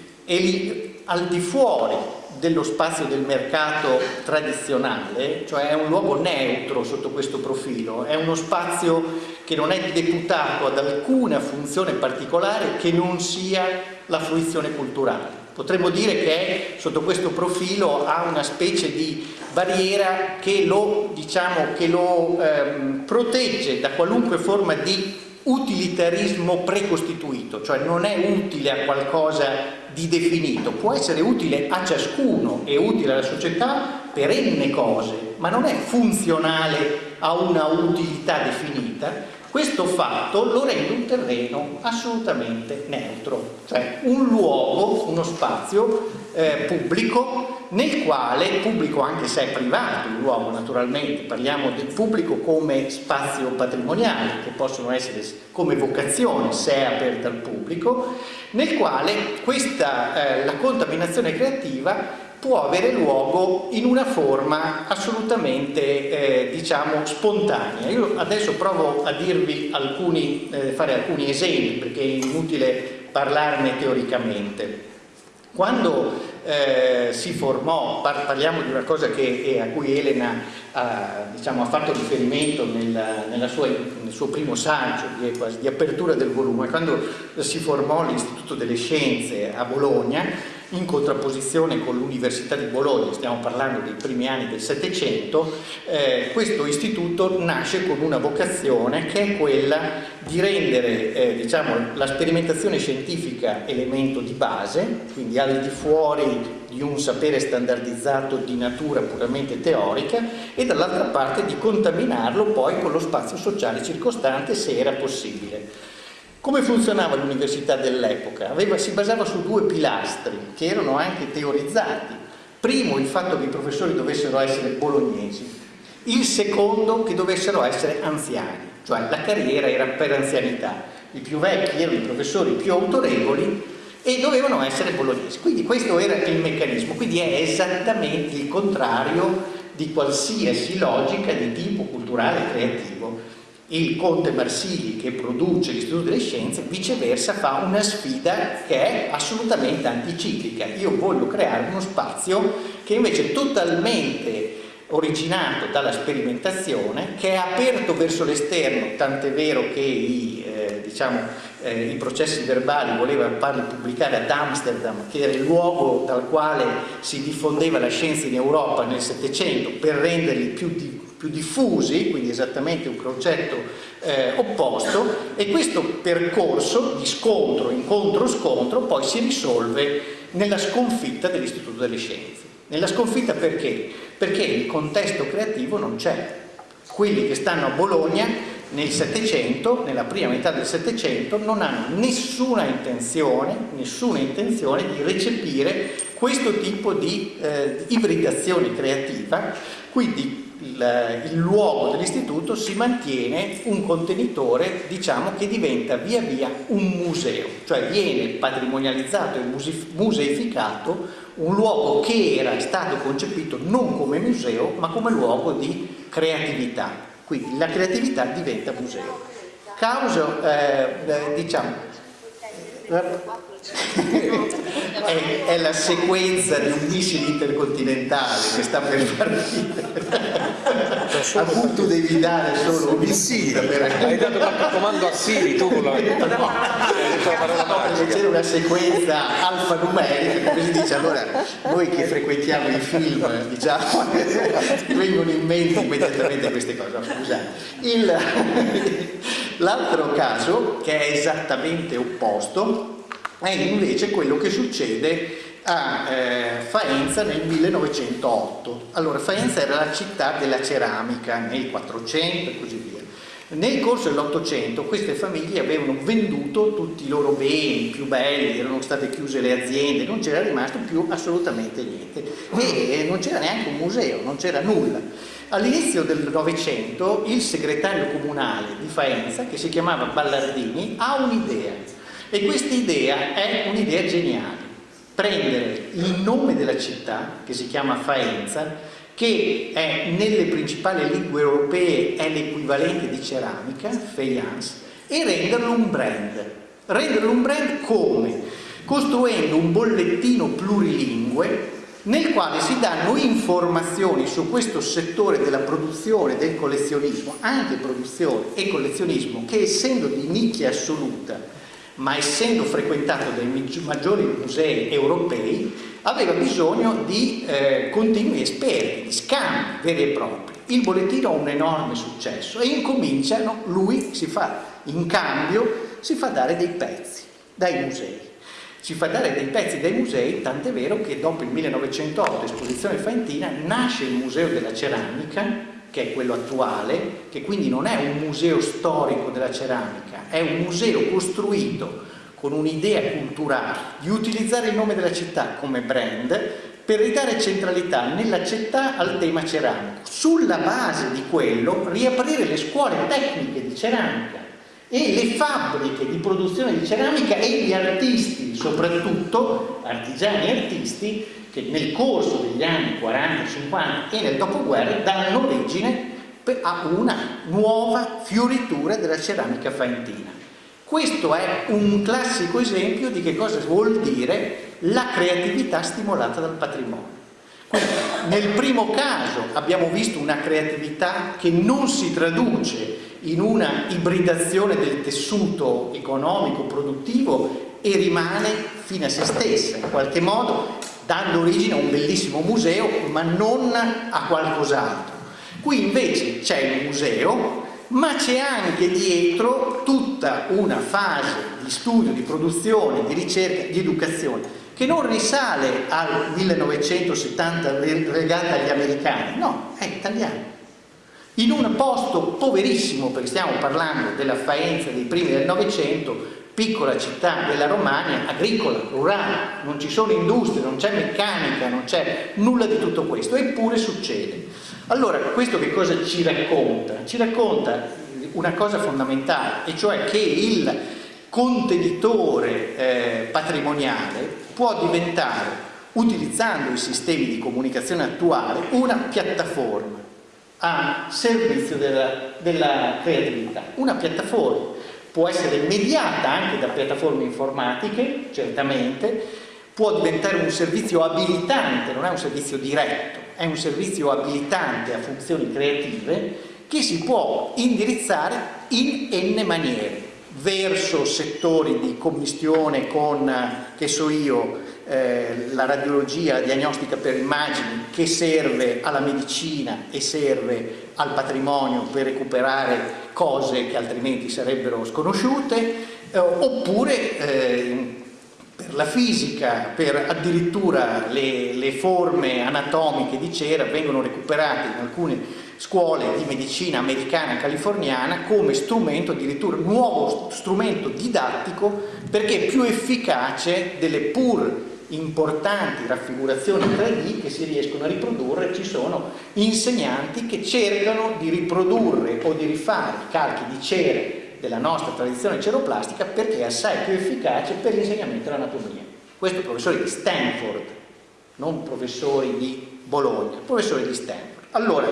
al di fuori dello spazio del mercato tradizionale, cioè è un luogo neutro sotto questo profilo, è uno spazio che non è deputato ad alcuna funzione particolare che non sia la fruizione culturale. Potremmo dire che sotto questo profilo ha una specie di barriera che lo, diciamo, che lo ehm, protegge da qualunque forma di utilitarismo precostituito, cioè non è utile a qualcosa di definito, può essere utile a ciascuno e utile alla società per n cose, ma non è funzionale a una utilità definita, questo fatto lo rende un terreno assolutamente neutro, cioè un luogo, uno spazio eh, pubblico nel quale, pubblico anche se è privato il luogo naturalmente, parliamo del pubblico come spazio patrimoniale, che possono essere come vocazione se è aperta al pubblico, nel quale questa, eh, la contaminazione creativa può avere luogo in una forma assolutamente eh, diciamo spontanea. Io adesso provo a dirvi alcuni, eh, fare alcuni esempi perché è inutile parlarne teoricamente. Quando eh, si formò, par parliamo di una cosa che, a cui Elena ha, diciamo, ha fatto riferimento nel, nella sua, nel suo primo saggio di, di apertura del volume, quando si formò l'Istituto delle Scienze a Bologna, in contrapposizione con l'Università di Bologna, stiamo parlando dei primi anni del Settecento, eh, questo istituto nasce con una vocazione che è quella di rendere eh, diciamo, la sperimentazione scientifica elemento di base, quindi al di fuori di un sapere standardizzato di natura puramente teorica e dall'altra parte di contaminarlo poi con lo spazio sociale circostante se era possibile. Come funzionava l'università dell'epoca? Si basava su due pilastri che erano anche teorizzati. Primo il fatto che i professori dovessero essere bolognesi, il secondo che dovessero essere anziani, cioè la carriera era per anzianità. I più vecchi erano i professori più autorevoli e dovevano essere bolognesi. Quindi questo era il meccanismo, quindi è esattamente il contrario di qualsiasi logica di tipo culturale e creativo il Conte Marsili che produce l'Istituto delle Scienze viceversa fa una sfida che è assolutamente anticiclica. Io voglio creare uno spazio che invece è totalmente originato dalla sperimentazione che è aperto verso l'esterno tant'è vero che i, eh, diciamo, eh, i processi verbali voleva farli pubblicare ad Amsterdam che era il luogo dal quale si diffondeva la scienza in Europa nel Settecento per renderli più di più diffusi, quindi esattamente un concetto eh, opposto, e questo percorso di scontro, incontro-scontro, poi si risolve nella sconfitta dell'Istituto delle Scienze. Nella sconfitta perché? Perché il contesto creativo non c'è. Quelli che stanno a Bologna nel Settecento, nella prima metà del Settecento, non hanno nessuna intenzione, nessuna intenzione di recepire questo tipo di eh, ibridazione creativa, quindi il, il luogo dell'istituto si mantiene un contenitore diciamo che diventa via via un museo. Cioè viene patrimonializzato e museificato un luogo che era stato concepito non come museo ma come luogo di creatività. Quindi la creatività diventa museo. Causa eh, diciamo è, è, la sequenza di un missile intercontinentale che sta per partire a cui tu devi dare solo un missile per... hai dato qualche comando a Siri tu con la, no, no, c'era una sequenza alfanumerica come si dice allora noi che frequentiamo i film diciamo vengono in mente immediatamente queste cose scusate l'altro caso che è esattamente opposto è invece quello che succede a eh, Faenza nel 1908. Allora, Faenza era la città della ceramica nel 400 e così via. Nel corso dell'Ottocento queste famiglie avevano venduto tutti i loro beni più belli, erano state chiuse le aziende, non c'era rimasto più assolutamente niente e non c'era neanche un museo, non c'era nulla. All'inizio del Novecento il segretario comunale di Faenza, che si chiamava Ballardini, ha un'idea e questa idea è un'idea geniale, prendere il nome della città, che si chiama Faenza, che è nelle principali lingue europee è l'equivalente di ceramica, faience, e renderlo un brand. Renderlo un brand come? Costruendo un bollettino plurilingue nel quale si danno informazioni su questo settore della produzione, del collezionismo, anche produzione e collezionismo, che essendo di nicchia assoluta, ma essendo frequentato dai maggiori musei europei, aveva bisogno di eh, continui esperti, di scambi veri e propri. Il bollettino ha un enorme successo e incominciano, lui si fa, in cambio, si fa dare dei pezzi dai musei. Si fa dare dei pezzi dai musei, tant'è vero che dopo il 1908, esposizione faentina, nasce il Museo della Ceramica, che è quello attuale, che quindi non è un museo storico della ceramica, è un museo costruito con un'idea culturale di utilizzare il nome della città come brand per ridare centralità nella città al tema ceramico. Sulla base di quello riaprire le scuole tecniche di ceramica e le fabbriche di produzione di ceramica e gli artisti, soprattutto artigiani e artisti, che nel corso degli anni 40, 50 e nel dopoguerra danno origine a una nuova fioritura della ceramica faentina. Questo è un classico esempio di che cosa vuol dire la creatività stimolata dal patrimonio. Quindi, nel primo caso abbiamo visto una creatività che non si traduce in una ibridazione del tessuto economico, produttivo e rimane fine a se stessa, in qualche modo dando origine a un bellissimo museo ma non a qualcos'altro. Qui invece c'è il museo ma c'è anche dietro tutta una fase di studio, di produzione, di ricerca, di educazione che non risale al 1970 legata agli americani, no, è italiano. In un posto poverissimo, perché stiamo parlando della Faenza dei primi del Novecento, piccola città della Romagna, agricola, rurale, non ci sono industrie, non c'è meccanica, non c'è nulla di tutto questo, eppure succede. Allora, questo che cosa ci racconta? Ci racconta una cosa fondamentale, e cioè che il contenitore eh, patrimoniale può diventare, utilizzando i sistemi di comunicazione attuale, una piattaforma a servizio della, della creatività. Una piattaforma può essere mediata anche da piattaforme informatiche, certamente, può diventare un servizio abilitante, non è un servizio diretto, è un servizio abilitante a funzioni creative che si può indirizzare in n maniere, verso settori di commistione con, che so io, eh, la radiologia, diagnostica per immagini che serve alla medicina e serve al patrimonio per recuperare cose che altrimenti sarebbero sconosciute, eh, oppure eh, per la fisica, per addirittura le, le, forme anatomiche di cera vengono recuperate in alcune scuole di medicina americana e californiana come strumento, addirittura nuovo strumento didattico perché più efficace delle pur importanti raffigurazioni 3D che si riescono a riprodurre, ci sono insegnanti che cercano di riprodurre o di rifare calchi di cera della nostra tradizione ceroplastica perché è assai più efficace per l'insegnamento dell'anatomia. Questo professore di Stanford, non professori di Bologna, professori di Stanford. Allora,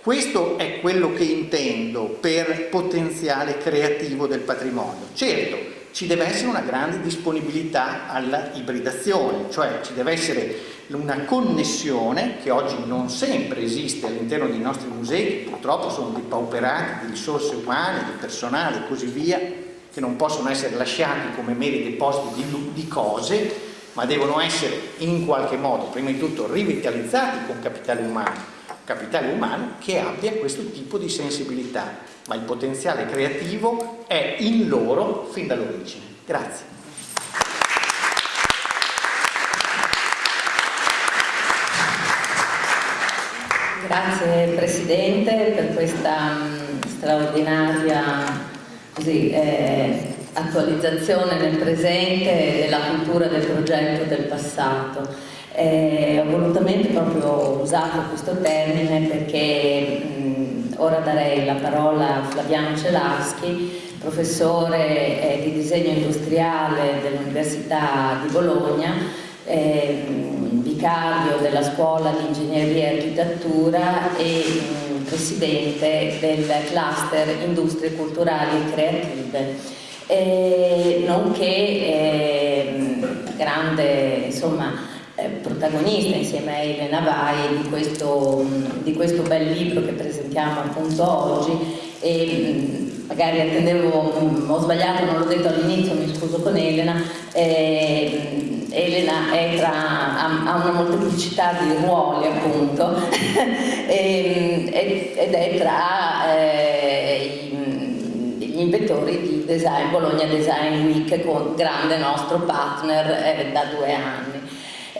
questo è quello che intendo per potenziale creativo del patrimonio. Certo, ci deve essere una grande disponibilità alla ibridazione, cioè ci deve essere una connessione che oggi non sempre esiste all'interno dei nostri musei, che purtroppo sono depauperati di risorse umane, di personale e così via, che non possono essere lasciati come meri depositi di, di cose, ma devono essere in qualche modo, prima di tutto, rivitalizzati con capitale umano, capitale umano che abbia questo tipo di sensibilità, ma il potenziale creativo è in loro fin dall'origine. Grazie. Grazie Presidente per questa mm, straordinaria così, eh, attualizzazione nel presente della cultura del progetto del passato. Eh, ho volutamente proprio usato questo termine perché mh, ora darei la parola a Flaviano Celaschi, professore eh, di disegno industriale dell'Università di Bologna, eh, vicario della scuola di ingegneria e architettura e mh, presidente del cluster industrie culturali e creative, eh, nonché ehm, grande insomma, eh, protagonista insieme a Elena Vai di questo, di questo bel libro che presentiamo appunto oggi. E magari attendevo, ho sbagliato, non l'ho detto all'inizio, mi scuso con Elena, eh, Elena tra, ha, una molteplicità di ruoli appunto. Ed è tra eh, gli inventori di Design Bologna Design Week grande nostro partner eh, da due anni.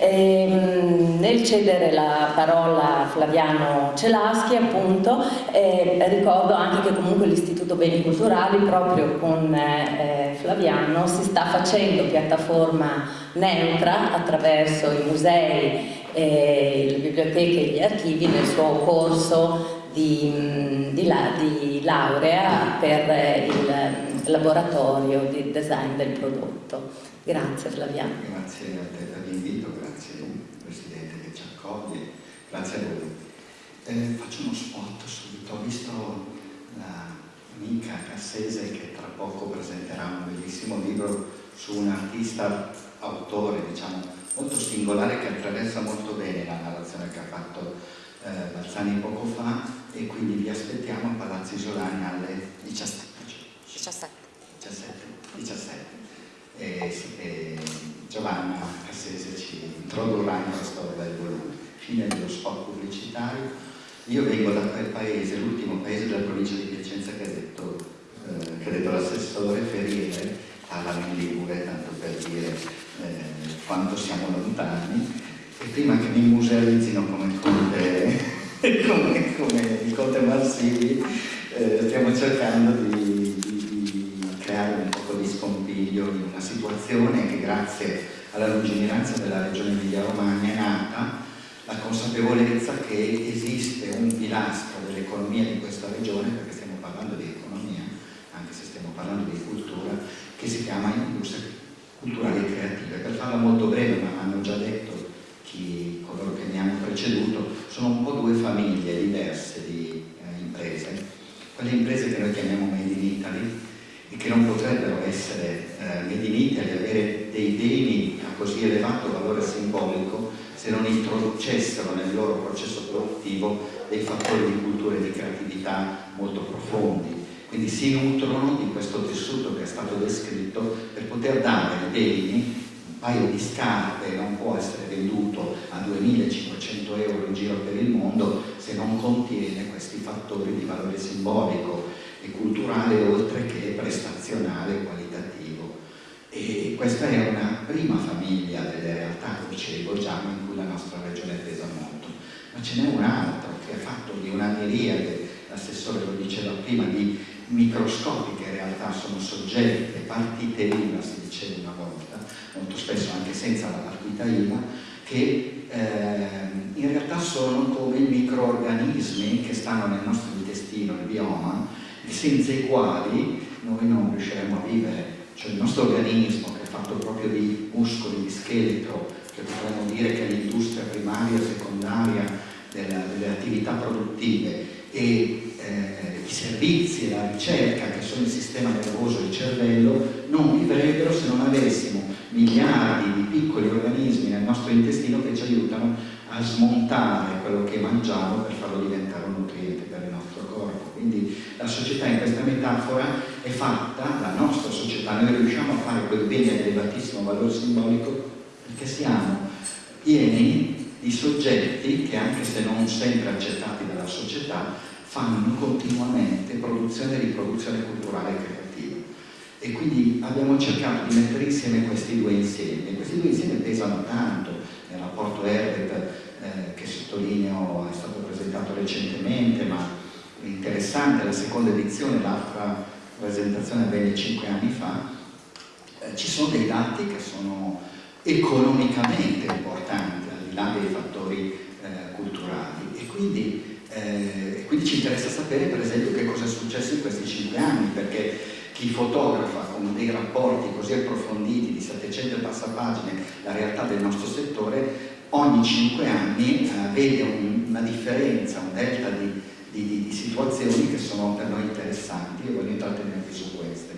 Ehm, nel cedere la parola a Flaviano Celaschi appunto eh, ricordo anche che comunque l'Istituto Beni Culturali proprio con eh, Flaviano si sta facendo piattaforma neutra attraverso i musei, eh, le biblioteche e gli archivi nel suo corso di, di, la, di laurea per il laboratorio di design del prodotto. Grazie Flaviano. Grazie a te per l'invito, grazie Presidente che ci accoglie, grazie a voi. Eh, faccio uno spot subito, ho visto l'amica Cassese che tra poco presenterà un bellissimo libro su un artista, autore diciamo, molto singolare che attraversa molto bene la narrazione che ha fatto eh, Balzani poco fa e quindi vi aspettiamo a Palazzo Isolani alle 17. 17. 17. 17. E, e Giovanna Cassese ci introdurrà in questo bel volume. Fine dello spot pubblicitario. Io vengo da quel paese, l'ultimo paese della provincia di Piacenza che ha detto, eh, detto l'assessore Ferriere, in Ligure, tanto per dire eh, quanto siamo lontani, e prima che mi musealizzino come Conte, come, come il Conte Marsili, eh, stiamo cercando di, di, di, creare un po' scompiglio in una situazione che grazie alla lungimiranza della regione Emilia-Romagna è nata la consapevolezza che esiste un pilastro dell'economia di questa regione, perché stiamo parlando di economia, anche se stiamo parlando di cultura, che si chiama industria culturali e creative. Per farla molto breve, ma hanno già detto chi, coloro che mi hanno preceduto, sono un po' due famiglie diverse di eh, imprese. Quelle imprese che noi chiamiamo Made in Italy che non potrebbero essere eh, Made in Italy, avere dei beni a così elevato valore simbolico se non introducessero nel loro processo produttivo dei fattori di cultura e di creatività molto profondi. Quindi si nutrono di questo tessuto che è stato descritto per poter dare beni un paio di scarpe non può essere venduto a 2.500 euro in giro per il mondo se non contiene questi fattori di valore simbolico e culturale oltre che prestazionale e qualitativo. E questa è una prima famiglia delle realtà, dicevo già, in cui la nostra regione pesa molto. Ma ce n'è un altro che è fatto di una miriade, l'assessore lo diceva prima, di microscopiche realtà, sono soggette, partite IVA si diceva una volta, molto spesso anche senza la partita IVA, che eh, in realtà sono come i microorganismi che stanno nel nostro intestino, il bioma, senza i quali noi non riusciremo a vivere. Cioè il nostro organismo che è fatto proprio di muscoli, di scheletro, che potremmo dire che è l'industria primaria e secondaria della, delle attività produttive e eh, i servizi e la ricerca che sono il sistema nervoso e il cervello non vivrebbero se non avessimo miliardi di piccoli organismi nel nostro intestino che ci aiutano a smontare quello che mangiamo per farlo diventare un nutriente per il nostro corpo. Quindi la società in questa metafora è fatta, la nostra società, noi riusciamo a fare quel bene di elevatissimo valore simbolico perché siamo pieni di soggetti che anche se non sempre accettati dalla società fanno continuamente produzione e riproduzione culturale e creativa. E quindi abbiamo cercato di mettere insieme questi due insiemi. Questi due insiemi pesano tanto rapporto Herbert eh, che sottolineo è stato presentato recentemente, ma interessante, la seconda edizione, l'altra presentazione avvenne cinque anni fa, eh, ci sono dei dati che sono economicamente importanti, al di là dei fattori eh, culturali. E quindi, eh, quindi ci interessa sapere, per esempio, che cosa è successo in questi cinque anni, perché chi fotografa con dei rapporti così approfonditi di 700 e passa pagine la realtà del nostro settore, ogni cinque anni eh, vede un, una differenza, un delta di, di, di, situazioni che sono per noi interessanti e voglio intrattenervi su queste.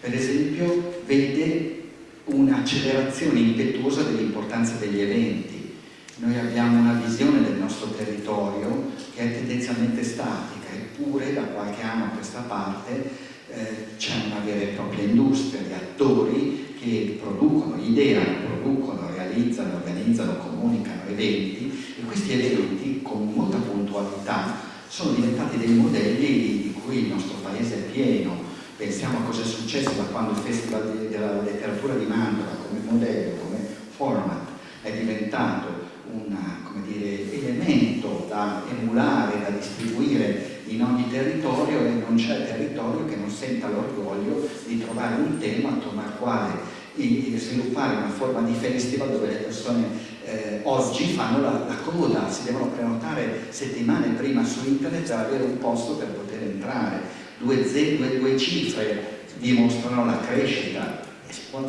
Per esempio vede un'accelerazione impetuosa dell'importanza degli eventi. Noi abbiamo una visione del nostro territorio che è tendenzialmente statica, eppure da qualche anno a questa parte eh, c'è una vera e propria industria di attori che producono, ideano, producono, realizzano, organizzano, comunicano eventi e questi eventi con molta puntualità sono diventati dei modelli di cui il nostro paese è pieno. Pensiamo a cosa è successo da quando il Festival della Letteratura di Mantova come modello, come format è diventato un elemento da emulare, da distribuire in ogni territorio e non c'è territorio che non senta l'orgoglio di trovare un tema attorno al quale sviluppare una forma di festival dove le persone eh, oggi fanno la, la, coda, si devono prenotare settimane prima su internet per avere un posto per poter entrare. Due, due, due cifre dimostrano la crescita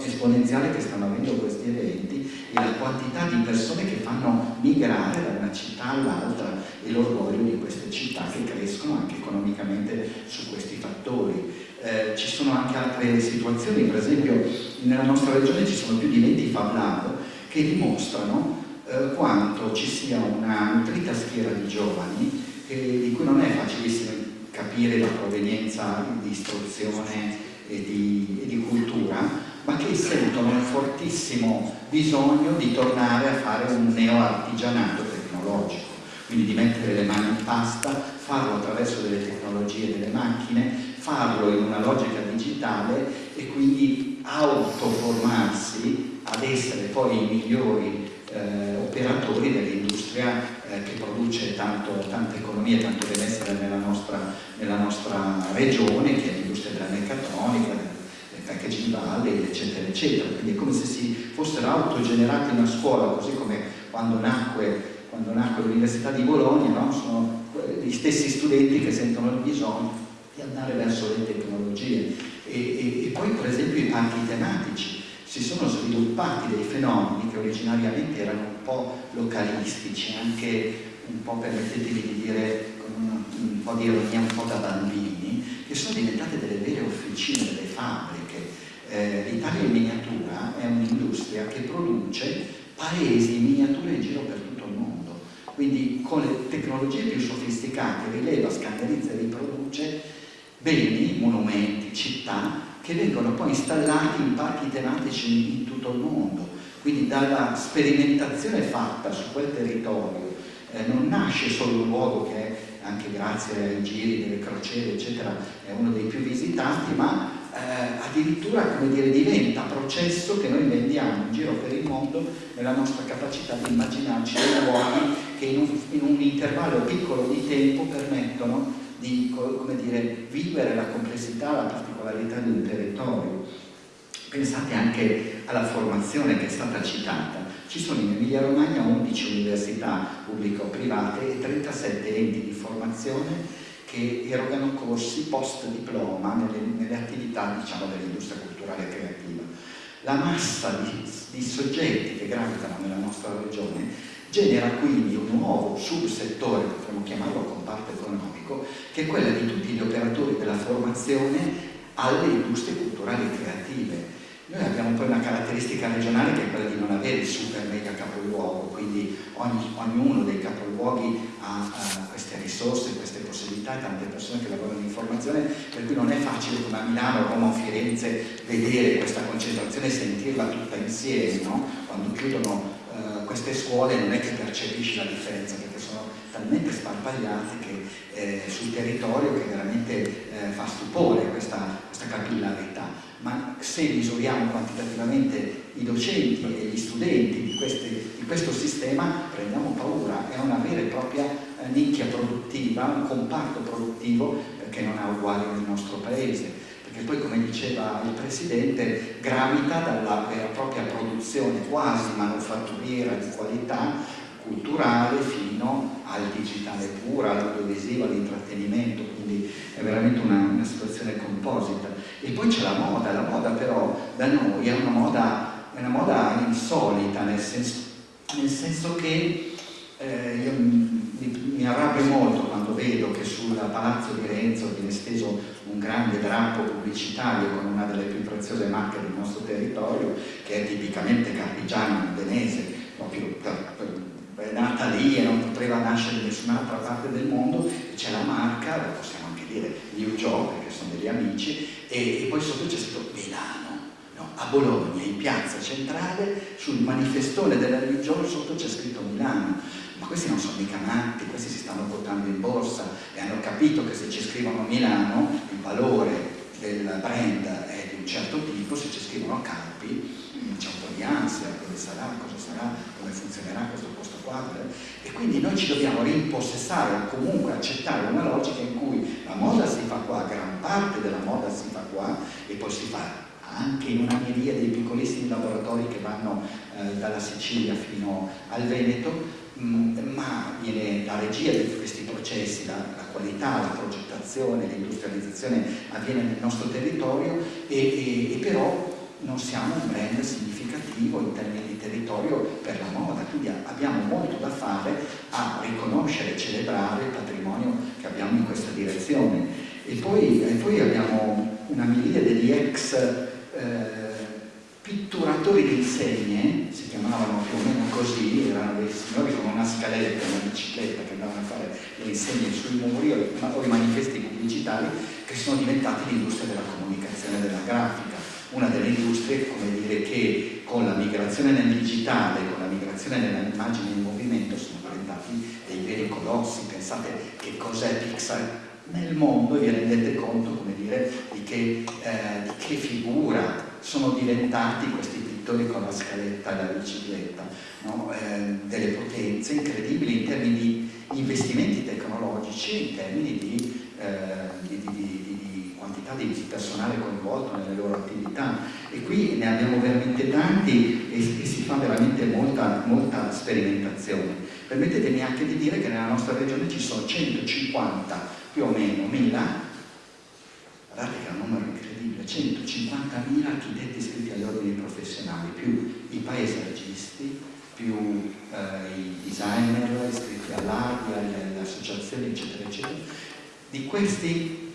esponenziale che stanno avendo questi eventi la quantità di persone che fanno migrare da una città all'altra e l'orgoglio di queste città che crescono anche economicamente su questi fattori. Eh, ci sono anche altre situazioni, per esempio nella nostra regione ci sono più di 20 Fab Lab che dimostrano eh, quanto ci sia una nutrita schiera di giovani che, di cui non è facilissimo capire la provenienza di istruzione e di, e di cultura, ma che sentono un fortissimo bisogno di tornare a fare un neoartigianato tecnologico, quindi di mettere le mani in pasta, farlo attraverso delle tecnologie delle macchine, farlo in una logica digitale e quindi autoformarsi ad essere poi i migliori eh, operatori dell'industria eh, che produce tanto, tanta economia, tanto benessere nella nostra, nella nostra regione, che è l'industria della meccatronica, packaging valley, eccetera, eccetera. Quindi è come se si fossero autogenerati una scuola, così come quando nacque, nacque l'Università di Bologna, no? sono gli stessi studenti che sentono il bisogno di andare verso le tecnologie. E, e, e poi per esempio i parchi tematici, si sono sviluppati dei fenomeni che originariamente erano un po' localistici, anche un po' permettetemi di dire con un, un po' di ironia, un po' da bambini, che sono diventate delle vere officine, delle fabbriche eh, l'Italia in miniatura è un'industria che produce paesi in miniatura in giro per tutto il mondo. Quindi con le tecnologie più sofisticate rileva, scannerizza e riproduce beni, monumenti, città che vengono poi installati in parchi tematici in tutto il mondo. Quindi dalla sperimentazione fatta su quel territorio eh, non nasce solo un luogo che è, anche grazie ai giri delle crociere eccetera è uno dei più visitati ma eh, addirittura dire, diventa processo che noi vendiamo in giro per il mondo nella nostra capacità di immaginarci dei luoghi che in un, in un intervallo piccolo di tempo permettono di dire, vivere la complessità, la particolarità di un territorio. Pensate anche alla formazione che è stata citata. Ci sono in Emilia Romagna 11 università pubbliche o private e 37 enti di formazione che erogano corsi post diploma nelle, nelle attività diciamo, dell'industria culturale e creativa. La massa di, di soggetti che gravitano nella nostra regione genera quindi un nuovo subsettore, potremmo chiamarlo comparto economico, che è quello di tutti gli operatori della formazione alle industrie culturali e creative. Noi abbiamo poi una caratteristica regionale che è quella di non avere il super mega capoluogo, quindi ogni, ognuno dei capoluoghi ha, ha queste risorse, queste possibilità tante persone che lavorano in formazione, per cui non è facile come a Milano, Roma o Firenze vedere questa concentrazione e sentirla tutta insieme, no? quando chiudono uh, queste scuole non è che percepisci la differenza perché sono talmente sparpagliate che, eh, sul territorio che veramente eh, fa stupore questa, questa capillarità. Ma se misuriamo quantitativamente i docenti e gli studenti di, queste, di questo sistema prendiamo paura, è una vera e propria eh, nicchia produttiva, un comparto produttivo che non ha uguali nel nostro paese. Perché poi come diceva il Presidente gravita dalla vera e propria produzione quasi manufatturiera di qualità culturale fino al digitale puro, all'audiovisivo, all'intrattenimento, quindi è veramente una, una, situazione composita. E poi c'è la moda, la moda però da noi è una moda, è una moda insolita, nel senso, nel senso che eh, io mi, mi arrabbio molto quando vedo che sul palazzo di Renzo viene steso un grande drappo pubblicitario con una delle più preziose marche del nostro territorio, che è tipicamente carpigiano, modenese, proprio è nata lì e non poteva nascere in nessun'altra parte del mondo, c'è la marca, possiamo anche dire New Joe, perché sono degli amici, e, e poi sotto c'è scritto Milano, no? a Bologna, in piazza centrale, sul manifestone della religione sotto c'è scritto Milano ma questi non sono mica matti, questi si stanno portando in borsa e hanno capito che se ci scrivono Milano il valore del brand è di un certo tipo, se ci scrivono Campi c'è un po' di ansia, dove sarà, cosa sarà, come funzionerà questo qua, e quindi noi ci dobbiamo rimpossessare o comunque accettare una logica in cui la moda si fa qua, gran parte della moda si fa qua e poi si fa anche in una miriade di piccolissimi laboratori che vanno eh, dalla Sicilia fino al Veneto, Mm, ma viene la regia di questi processi, la, la qualità, la progettazione, l'industrializzazione avviene nel nostro territorio e, e, e però non siamo un brand significativo in termini di territorio per la moda, quindi abbiamo molto da fare a riconoscere e celebrare il patrimonio che abbiamo in questa direzione. E poi, e poi abbiamo una miriade di ex eh, pitturatori di insegne, si chiamavano più o meno così, erano dei signori con una scaletta, una bicicletta che andavano a fare le insegne sui muri o i manifesti pubblicitari che sono diventati l'industria della comunicazione della grafica. Una delle industrie, dire, che con la migrazione nel digitale, con la migrazione nell'immagine in movimento sono diventati dei veri colossi. Pensate che cos'è Pixar nel mondo e vi rendete conto, dire, di che, eh, di che figura sono diventati questi pittori con la scaletta e la bicicletta, no? eh, delle potenze incredibili in termini di investimenti tecnologici in termini di, eh, di, di, quantità di personale coinvolto nelle loro attività e qui ne abbiamo veramente tanti e, e si fa veramente molta, molta sperimentazione. Permettetemi anche di dire che nella nostra regione ci sono 150 più o meno mila, guardate che è un numero incredibile, 150.000 architetti iscritti agli ordini professionali, più i paesaggisti, più eh, i designer iscritti all'ARDI, alle associazioni, eccetera, eccetera. Di questi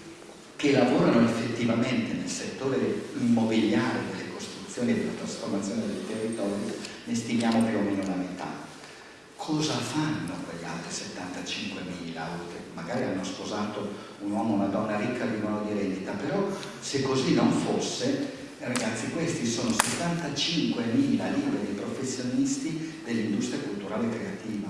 che lavorano effettivamente nel settore immobiliare delle costruzioni e della trasformazione del territorio, ne stimiamo più o meno la metà. Cosa fanno quegli altri 75.000 che magari hanno sposato un uomo o una donna ricca vivono di rendita, però se così non fosse, ragazzi, questi sono 75.000 liberi professionisti dell'industria culturale creativa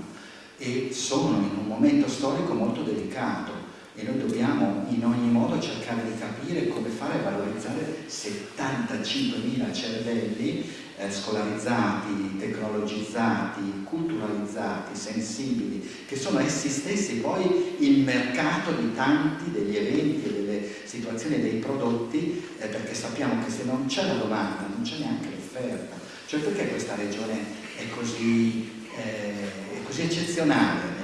e sono in un momento storico molto delicato e noi dobbiamo in ogni modo cercare di capire come fare a valorizzare 75.000 cervelli eh, scolarizzati, tecnologizzati, culturalizzati, sensibili, che sono essi stessi poi il mercato di tanti degli eventi delle situazioni dei prodotti, eh, perché sappiamo che se non c'è la domanda non c'è neanche l'offerta. Cioè perché questa regione è così, eh, è così eccezionale?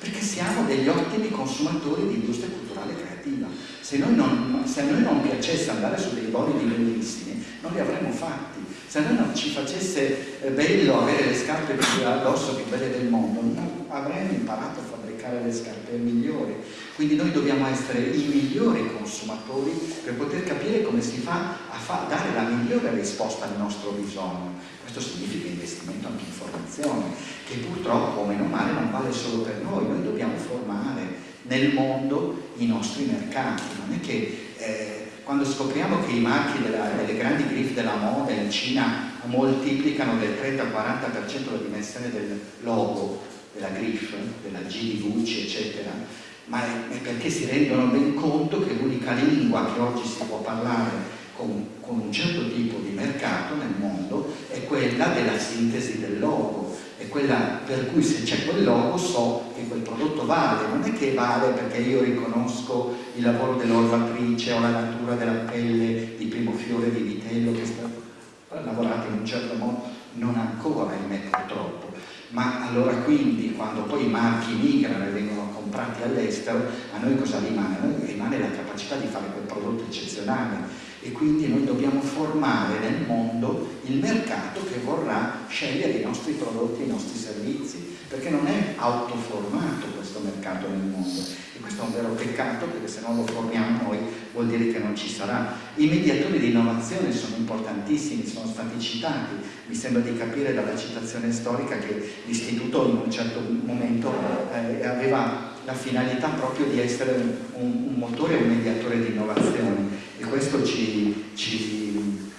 Perché siamo degli ottimi consumatori di industria culturale creativa. Se, non, se a noi non piacesse andare su dei bolidi bellissimi, non li avremmo fatti. Se a noi non ci facesse eh, bello avere le scarpe più addosso più belle del mondo, non avremmo imparato a fabbricare le scarpe migliori. Quindi noi dobbiamo essere i migliori consumatori per poter capire come si fa a dare la migliore risposta al nostro bisogno. Questo significa investimento anche in formazione, che purtroppo, meno male, non vale solo per noi, noi dobbiamo formare nel mondo i nostri mercati. Non è che eh, quando scopriamo che i marchi della, delle grandi griffe della moda in Cina moltiplicano del 30-40% la dimensione del logo, della griffe, della G di Gucci, eccetera, ma è perché si rendono ben conto che l'unica lingua che oggi si può parlare con, con, un certo tipo di mercato nel mondo è quella della sintesi del logo, è quella per cui se c'è quel logo so che quel prodotto vale, non è che vale perché io riconosco il lavoro dell'orvatrice o la natura della pelle di primo fiore di vitello che sta lavorato in un certo modo, non ancora, ahimè purtroppo. Ma allora quindi quando poi i marchi migrano e vengono comprati all'estero, a noi cosa rimane? A noi rimane la capacità di fare quel prodotto eccezionale e quindi noi dobbiamo formare nel mondo il mercato che vorrà scegliere i nostri prodotti e i nostri servizi, perché non è autoformato questo mercato nel mondo. E questo è un vero peccato perché se non lo formiamo noi vuol dire che non ci sarà. I mediatori di innovazione sono importantissimi, sono stati citati, mi sembra di capire dalla citazione storica che l'istituto in un certo momento eh, aveva la finalità proprio di essere un, un motore e un mediatore di innovazione e questo ci, ci,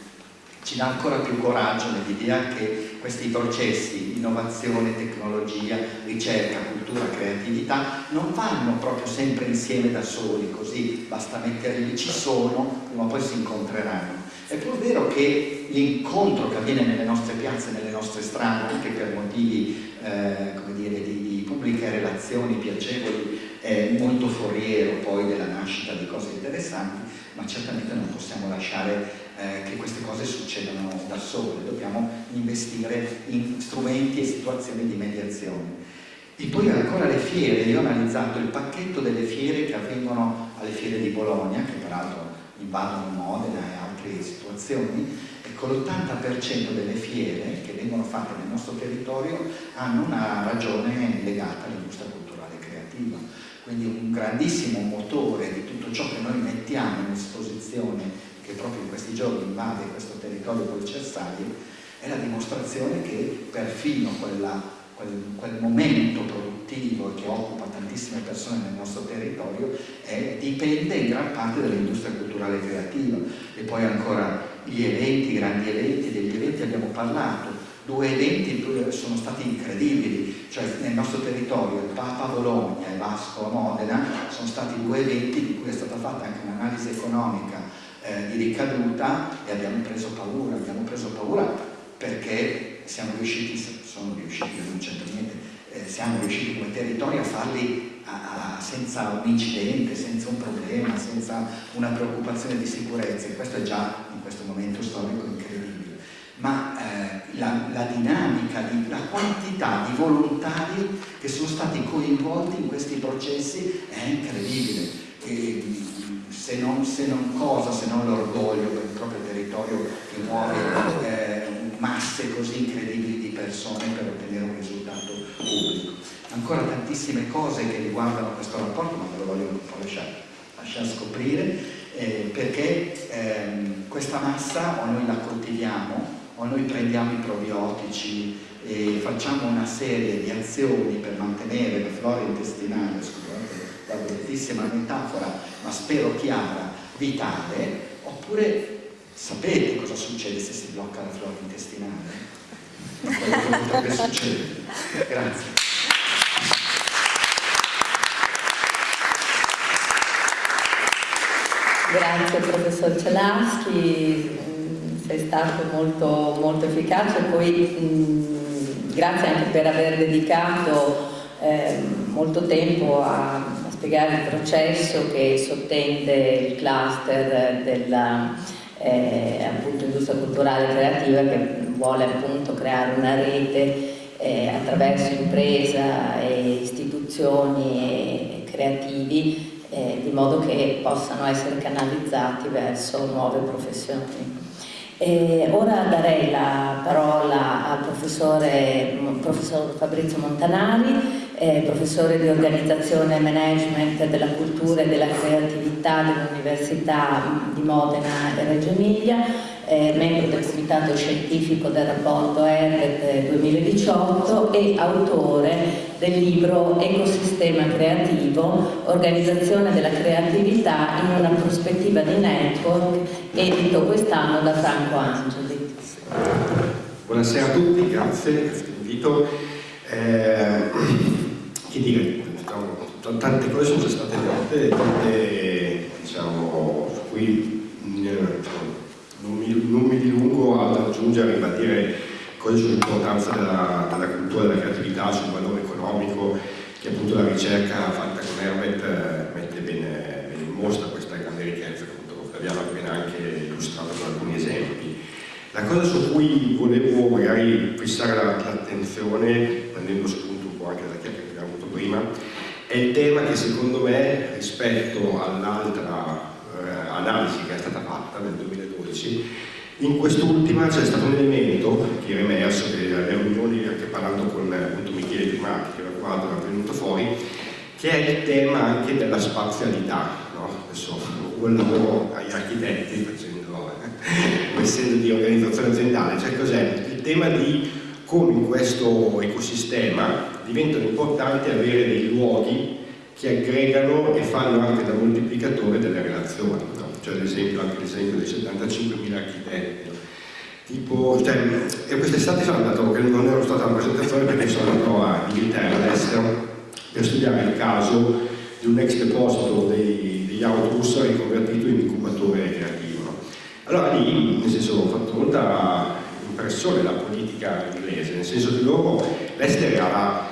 ci dà ancora più coraggio nell'idea che questi processi, innovazione, tecnologia, ricerca, cultura, creatività, non vanno proprio sempre insieme da soli, così basta metterli, ci sono, o poi si incontreranno. È pur vero che l'incontro che avviene nelle nostre piazze, nelle nostre strade, anche per motivi eh, dire, di, di pubbliche relazioni piacevoli, è molto foriero poi della nascita di cose interessanti, ma certamente non possiamo lasciare eh, che queste cose succedano da sole, dobbiamo investire in strumenti e situazioni di mediazione. E poi ancora le fiere, io ho analizzato il pacchetto delle fiere che avvengono alle fiere di Bologna, che peraltro invadono Modena e altre situazioni, ecco l'80% delle fiere che vengono fatte nel nostro territorio hanno una ragione legata all'industria culturale creativa quindi un grandissimo motore di tutto ciò che noi mettiamo in esposizione, che proprio in questi giorni invade questo territorio con i cersali, è la dimostrazione che perfino quella, quel, quel, momento produttivo che occupa tantissime persone nel nostro territorio è, dipende in gran parte dall'industria culturale creativa. E poi ancora gli eventi, i grandi eventi, degli eventi abbiamo parlato, due eventi sono stati incredibili, cioè nel nostro territorio il Papa a Bologna e Vasco a Modena sono stati due eventi di cui è stata fatta anche un'analisi economica eh, di ricaduta e abbiamo preso paura, abbiamo preso paura perché siamo riusciti, sono riusciti, non c'entra niente, eh, siamo riusciti come territorio a farli a, a, senza un incidente, senza un problema, senza una preoccupazione di sicurezza. E questo è già in questo momento storico incredibile ma eh, la, la, dinamica, di, la quantità di volontari che sono stati coinvolti in questi processi è incredibile. E, se, non, se non cosa, se non l'orgoglio per il proprio territorio che muove eh, masse così incredibili di persone per ottenere un risultato pubblico. Ancora tantissime cose che riguardano questo rapporto, ma ve lo voglio un po' lasciare, lasciare scoprire, eh, perché ehm, questa massa o noi la coltiviamo o noi prendiamo i probiotici e facciamo una serie di azioni per mantenere la flora intestinale, scusate la bruttissima metafora, ma spero chiara, vitale, oppure sapete cosa succede se si blocca la flora intestinale? Quello che potrebbe succedere. Grazie. Grazie professor Celaschi, sei stato molto, molto efficace. E poi mh, grazie anche per aver dedicato eh, molto tempo a, spiegare il processo che sottende il cluster della eh, appunto, industria culturale creativa che vuole appunto creare una rete eh, attraverso impresa e istituzioni e creativi eh, di modo che possano essere canalizzati verso nuove professioni. E ora darei la parola al professor Fabrizio Montanari, eh, professore di organizzazione e management della cultura e della creatività dell'Università di Modena e Reggio Emilia, eh, membro del comitato scientifico del rapporto ERET 2018 e autore del libro Ecosistema creativo, organizzazione della creatività in una prospettiva di network, edito quest'anno da Franco Angeli. Buonasera a tutti, grazie per questo invito. Eh, che dire, tante cose sono state dette, tante diciamo, su cui non mi, non mi dilungo ad aggiungere, a ribadire cose sull'importanza della, della, cultura, della creatività, sul valore economico che appunto la ricerca fatta con Herbert eh, mette bene, bene, in mostra questa grande ricchezza che appunto abbiamo appena anche illustrato con alcuni esempi. La cosa su cui volevo magari fissare l'attenzione, prendendo spunto un po' anche chiacchiera che abbiamo avuto prima, è il tema che secondo me rispetto all'altra eh, analisi che è stata fatta nel 2012 in quest'ultima c'è stato un elemento che era emerso, che alle riunioni, anche parlando con appunto, Michele Primati, che era qua, era venuto fuori, che è il tema anche della spazialità. No? Adesso un lavoro agli architetti, facendo, eh, essendo di organizzazione aziendale, cioè cos'è? Il tema di come in questo ecosistema diventano importanti avere dei luoghi che aggregano e fanno anche da moltiplicatore delle relazioni. No? Cioè ad esempio anche l'esempio dei 75.000 architetti. Tipo, cioè, e quest'estate sono andato, che non ero stata alla presentazione perché sono andato a Inghilterra all'estero per studiare il caso di un ex deposito degli autobus riconvertito in incubatore creativo. Allora lì, nel senso, ho fatto molta impressione la politica inglese, nel senso che loro, l'Ester era la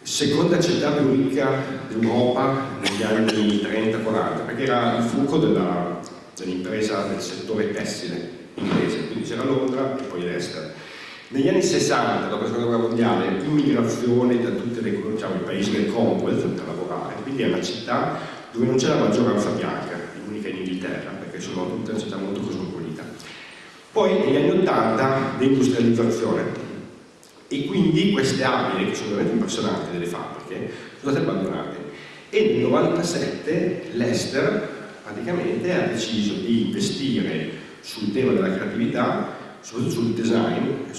seconda città più ricca d'Europa negli anni 30-40, perché era il fulcro dell'impresa dell del settore tessile inglese, quindi c'era Londra e poi l'Ester. Negli anni 60, dopo la seconda guerra mondiale, immigrazione da tutti diciamo, i paesi del Commonwealth per lavorare, quindi è una città dove non c'è la maggioranza bianca, l'unica in Inghilterra, perché sono tutte una città molto cosmopolita. Poi negli anni 80 deindustrializzazione, e quindi queste abili che sono veramente impressionanti delle fabbriche sono state abbandonate e nel 97 l'Ester praticamente ha deciso di investire sul tema della creatività soprattutto sul design e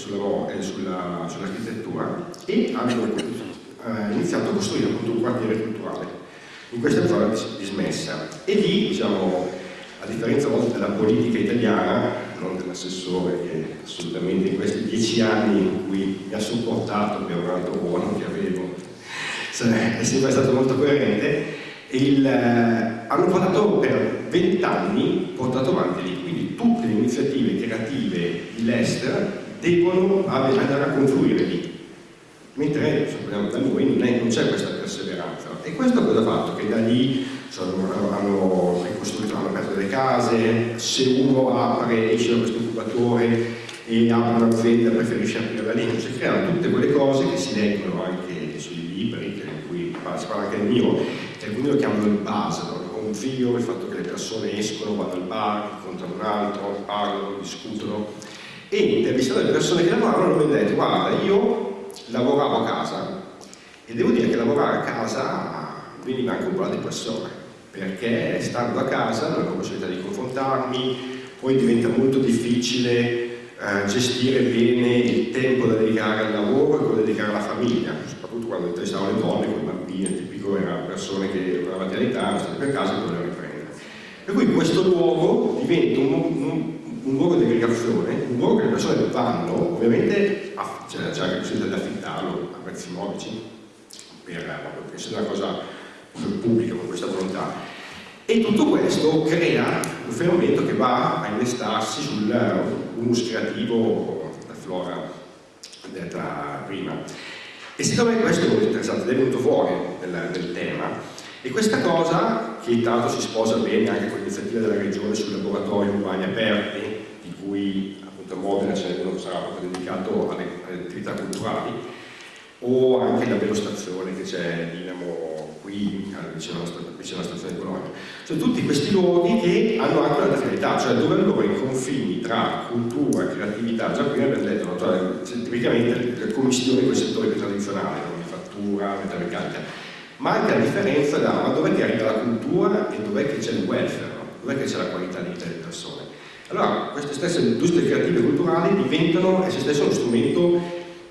sull'architettura e hanno eh, iniziato a costruire appunto un quartiere culturale. In questa zona dismessa. E lì diciamo a differenza della politica italiana non dell'assessore che assolutamente in questi dieci anni in cui mi ha supportato per un altro ruolo che avevo è sempre stato molto coerente il, eh, hanno portato per vent'anni portato avanti lì quindi tutte le iniziative creative di Leicester devono andare a confluire lì. Mentre da noi non c'è questa perseveranza. E questo cosa ha fatto? che da lì sono, hanno ricostruito, hanno aperto delle case, se uno apre, esce da questo incubatore e apre un'azienda preferisce aprire da lì, si creano tutte quelle cose che si leggono anche sui libri, in cui si parla anche del mio, che alcuni lo chiamano il base, no? il fatto che le persone escono, vanno al bar, incontrano un altro, parlano, discutono e intervistando le persone che lavorano mi hanno detto guarda io lavoravo a casa e devo dire che lavorare a casa veniva anche un po' la depressione perché stando a casa non ho la possibilità di confrontarmi, poi diventa molto difficile eh, gestire bene il tempo da dedicare al lavoro e quello da dedicare alla famiglia, soprattutto quando interessavano le donne, il tipico era persone che avanti all'età, state per casa e volevano riprendere. Per cui questo luogo diventa un, un, un luogo di aggregazione, un luogo che le persone vanno, ovviamente c'è anche la possibilità di affittarlo a prezzi modici, per, per essere una cosa pubblica con questa volontà. E tutto questo crea un fenomeno che va a innestarsi sull'humus creativo, la flora detta prima. E siccome questo è molto interessante, è venuto fuori nel, nel tema, e questa cosa, che l'altro si sposa bene anche con l'iniziativa della Regione sui laboratori urbani aperti, di cui appunto a Modena ce n'è uno che sarà proprio dedicato alle, alle attività culturali, o anche la velostazione che c'è Dinamo qui vicino alla, vicino alla stazione Bologna. Sono tutti questi luoghi che hanno anche una finalità, cioè dove allora i confini tra cultura e creatività, già prima abbiamo detto, cioè, tipicamente le commissioni con i settori più tradizionali, manifattura, metalmeccanica, ma anche la differenza da ma dov'è che arriva la cultura e dov'è che c'è il welfare, no? dov'è che c'è la qualità di vita delle persone. Allora, queste stesse industrie creative e culturali diventano esse stesse uno strumento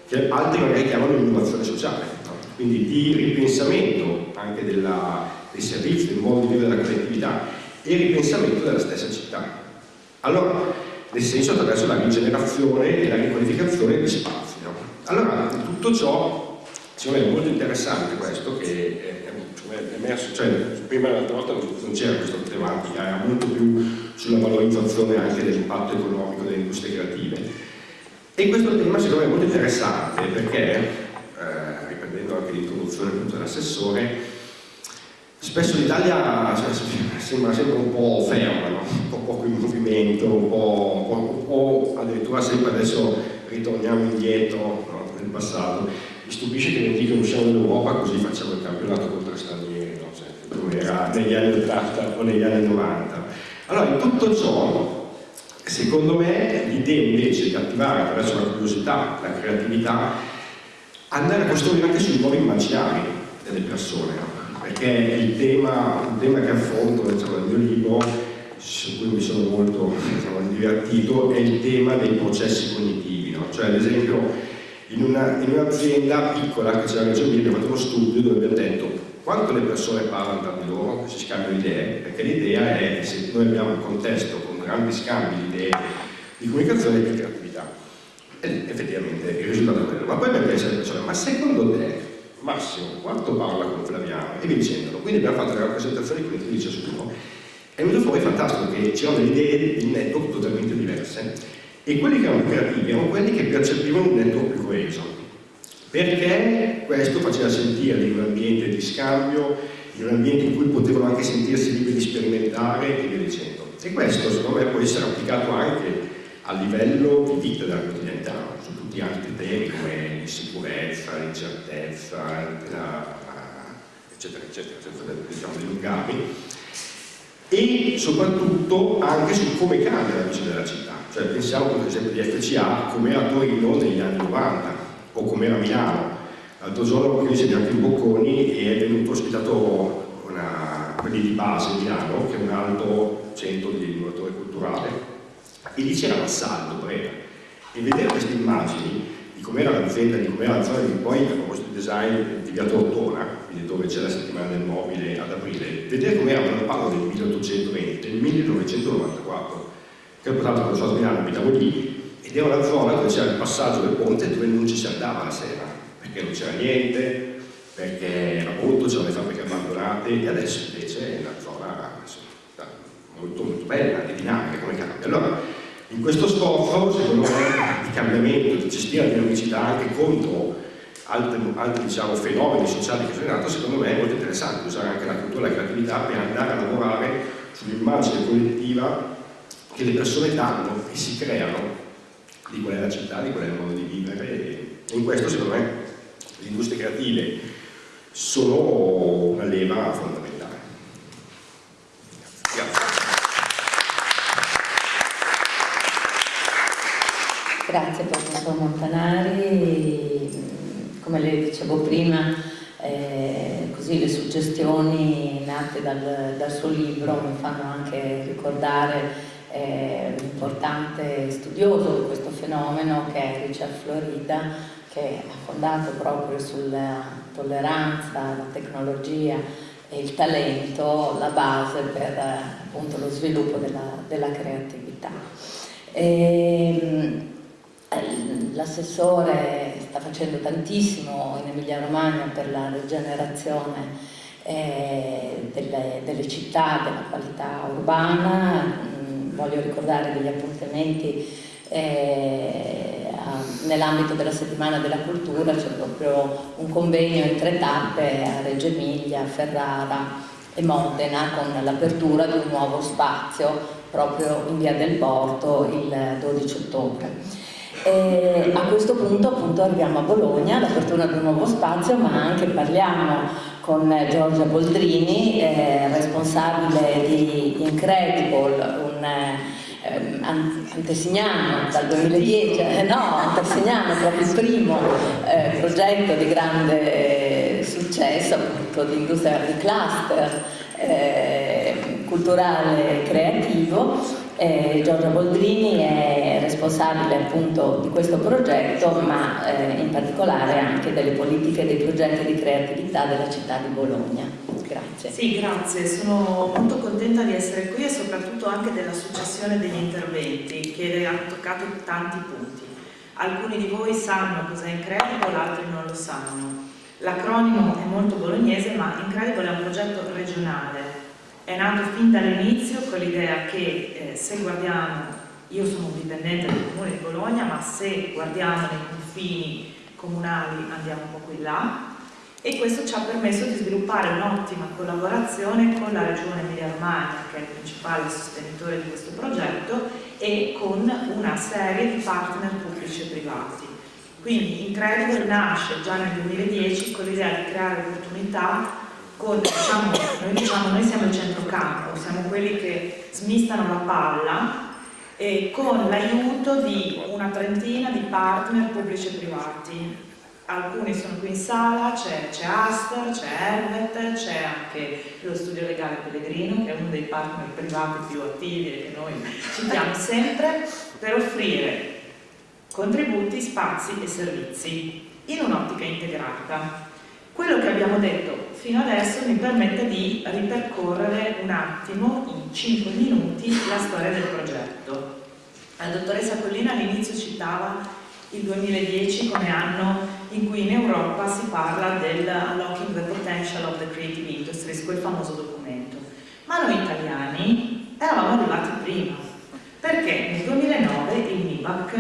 che altri magari chiamano innovazione sociale? Quindi di ripensamento anche della, dei servizi, del modo di vivere la collettività e ripensamento della stessa città. Allora, nel senso attraverso la rigenerazione e la riqualificazione di spazi. No? Allora, tutto ciò, secondo me è molto interessante questo, che è, è emerso, cioè, prima l'altra volta non c'era questa tematica, era molto più sulla valorizzazione anche dell'impatto economico delle industrie creative. E questo tema secondo me è molto interessante perché, riprendendo anche l'introduzione dell'assessore, Spesso l'Italia cioè, sembra sempre un po' ferma, no? un po' poco in movimento, un po', un po', addirittura sempre adesso ritorniamo indietro no? nel passato. Mi stupisce che non dicono usciamo dall'Europa così facciamo il campionato contro stranieri, no? cioè, come era negli anni 80 o negli anni 90. Allora, in tutto ciò, secondo me, l'idea invece di attivare attraverso la curiosità, la creatività, andare a costruire anche sui nuovi immaginari delle persone. Perché il tema, un tema che affronto diciamo, nel mio libro, su cui mi sono molto diciamo, divertito, è il tema dei processi cognitivi. No? Cioè, ad esempio, in, un'azienda un piccola che c'è la Regione abbiamo fatto uno studio dove abbiamo detto quanto le persone parlano tra di loro, si scambiano idee, perché l'idea è che se noi abbiamo un contesto con grandi scambi di idee di comunicazione più creatività. E effettivamente il risultato è quello. Ma poi abbiamo chiesto alle persone, ma secondo te Massimo, quanto parla con Flaviano e via dicendolo. Quindi abbiamo fatto le rappresentazioni con di ciascuno. È venuto fuori fantastico che c'erano delle idee di network totalmente diverse e quelli che erano creativi erano quelli che percepivano un network più coeso. Perché questo faceva sentire in un ambiente di scambio, in un ambiente in cui potevano anche sentirsi liberi di sperimentare e via dicendo. E questo secondo me può essere applicato anche a livello di vita della quotidianità, su tutti altri temi come l'insicurezza, l'incertezza, eccetera, eccetera, senza diciamo, dilungarmi, e soprattutto anche su come cambia la visione della città. Cioè pensiamo per esempio di FCA come era Torino negli anni 90 o come era Milano. L'altro giorno qui siamo andati in Bocconi e è venuto ospitato una, quelli di base Milano, che è un alto centro di innovatore culturale, e lì c'era l'assalto Brera e vedere queste immagini di com'era l'azienda, di com'era la zona di poi a proposito di design di Via Tortona, dove c'è la settimana del mobile ad aprile, vedere com'era, non parlo del 1820, del 1994, che ho portato con Stato Milano, abitavo lì, ed era una zona dove c'era il passaggio del ponte dove non ci si andava la sera, perché non c'era niente, perché era brutto, c'erano le fabbriche abbandonate, e adesso invece è una zona molto, molto bella e dinamica come cambia. Allora, in questo scopo, secondo me, di cambiamento, di gestire la dinamicità anche contro altri, altri diciamo, fenomeni sociali che sono in atto, secondo me è molto interessante usare anche la cultura e la creatività per andare a lavorare sull'immagine collettiva che le persone danno e si creano di qual è la città, di qual è il modo di vivere e in questo secondo me le industrie creative sono una leva fondamentale. Grazie professor Montanari, come le dicevo prima, eh, così le suggestioni nate dal, dal, suo libro mi fanno anche ricordare eh, l'importante studioso di questo fenomeno che è Richard Florida, che ha fondato proprio sulla tolleranza, la tecnologia e il talento la base per appunto, lo sviluppo della, della creatività. E, ehm, L'assessore sta facendo tantissimo in Emilia Romagna per la rigenerazione eh, delle, delle, città, della qualità urbana. Mm, voglio ricordare degli appuntamenti eh, nell'ambito della settimana della cultura, c'è proprio un convegno in tre tappe a Reggio Emilia, Ferrara e Modena con l'apertura di un nuovo spazio proprio in via del Porto il 12 ottobre. E a questo punto appunto arriviamo a Bologna, all'apertura di un nuovo spazio, ma anche parliamo con Giorgia Boldrini, eh, responsabile di Incredible, un eh, antesignano dal 2010, eh, no, antesignano proprio il primo eh, progetto di grande successo appunto di industria di cluster eh, culturale e creativo eh, Giorgia Boldrini è responsabile appunto di questo progetto, ma eh, in particolare anche delle politiche e dei progetti di creatività della città di Bologna. Grazie. Sì. grazie, sono molto contenta di essere qui e soprattutto anche della successione degli interventi che hanno toccato tanti punti. Alcuni di voi sanno cos'è Incredible, altri non lo sanno. L'acronimo è molto bolognese, ma Incredible è un progetto regionale. È nato fin dall'inizio con l'idea che eh, se guardiamo, io sono un dipendente del comune di Bologna, ma se guardiamo nei confini comunali andiamo un po' qui là, e questo ci ha permesso di sviluppare un'ottima collaborazione con la Regione Emilia-Romagna, che è il principale sostenitore di questo progetto, e con una serie di partner pubblici e privati. Quindi Incredible nasce già nel 2010 con l'idea di creare opportunità con, diciamo, noi diciamo, noi siamo il centrocampo, siamo quelli che smistano la palla e con l'aiuto di una trentina di partner pubblici e privati alcuni sono qui in sala, c'è Aster, c'è Helvet, c'è anche lo studio legale Pellegrino che è uno dei partner privati più attivi e che noi citiamo sempre per offrire contributi, spazi e servizi in un'ottica integrata. Quello che abbiamo detto fino adesso mi permette di ripercorrere un attimo, in 5 minuti, la storia del progetto. La dottoressa Collina all'inizio citava il 2010 come anno in cui in Europa si parla del Unlocking the Potential of the Creative Industries, quel famoso documento. Ma noi italiani eravamo arrivati prima, perché nel 2009 il MIBAC,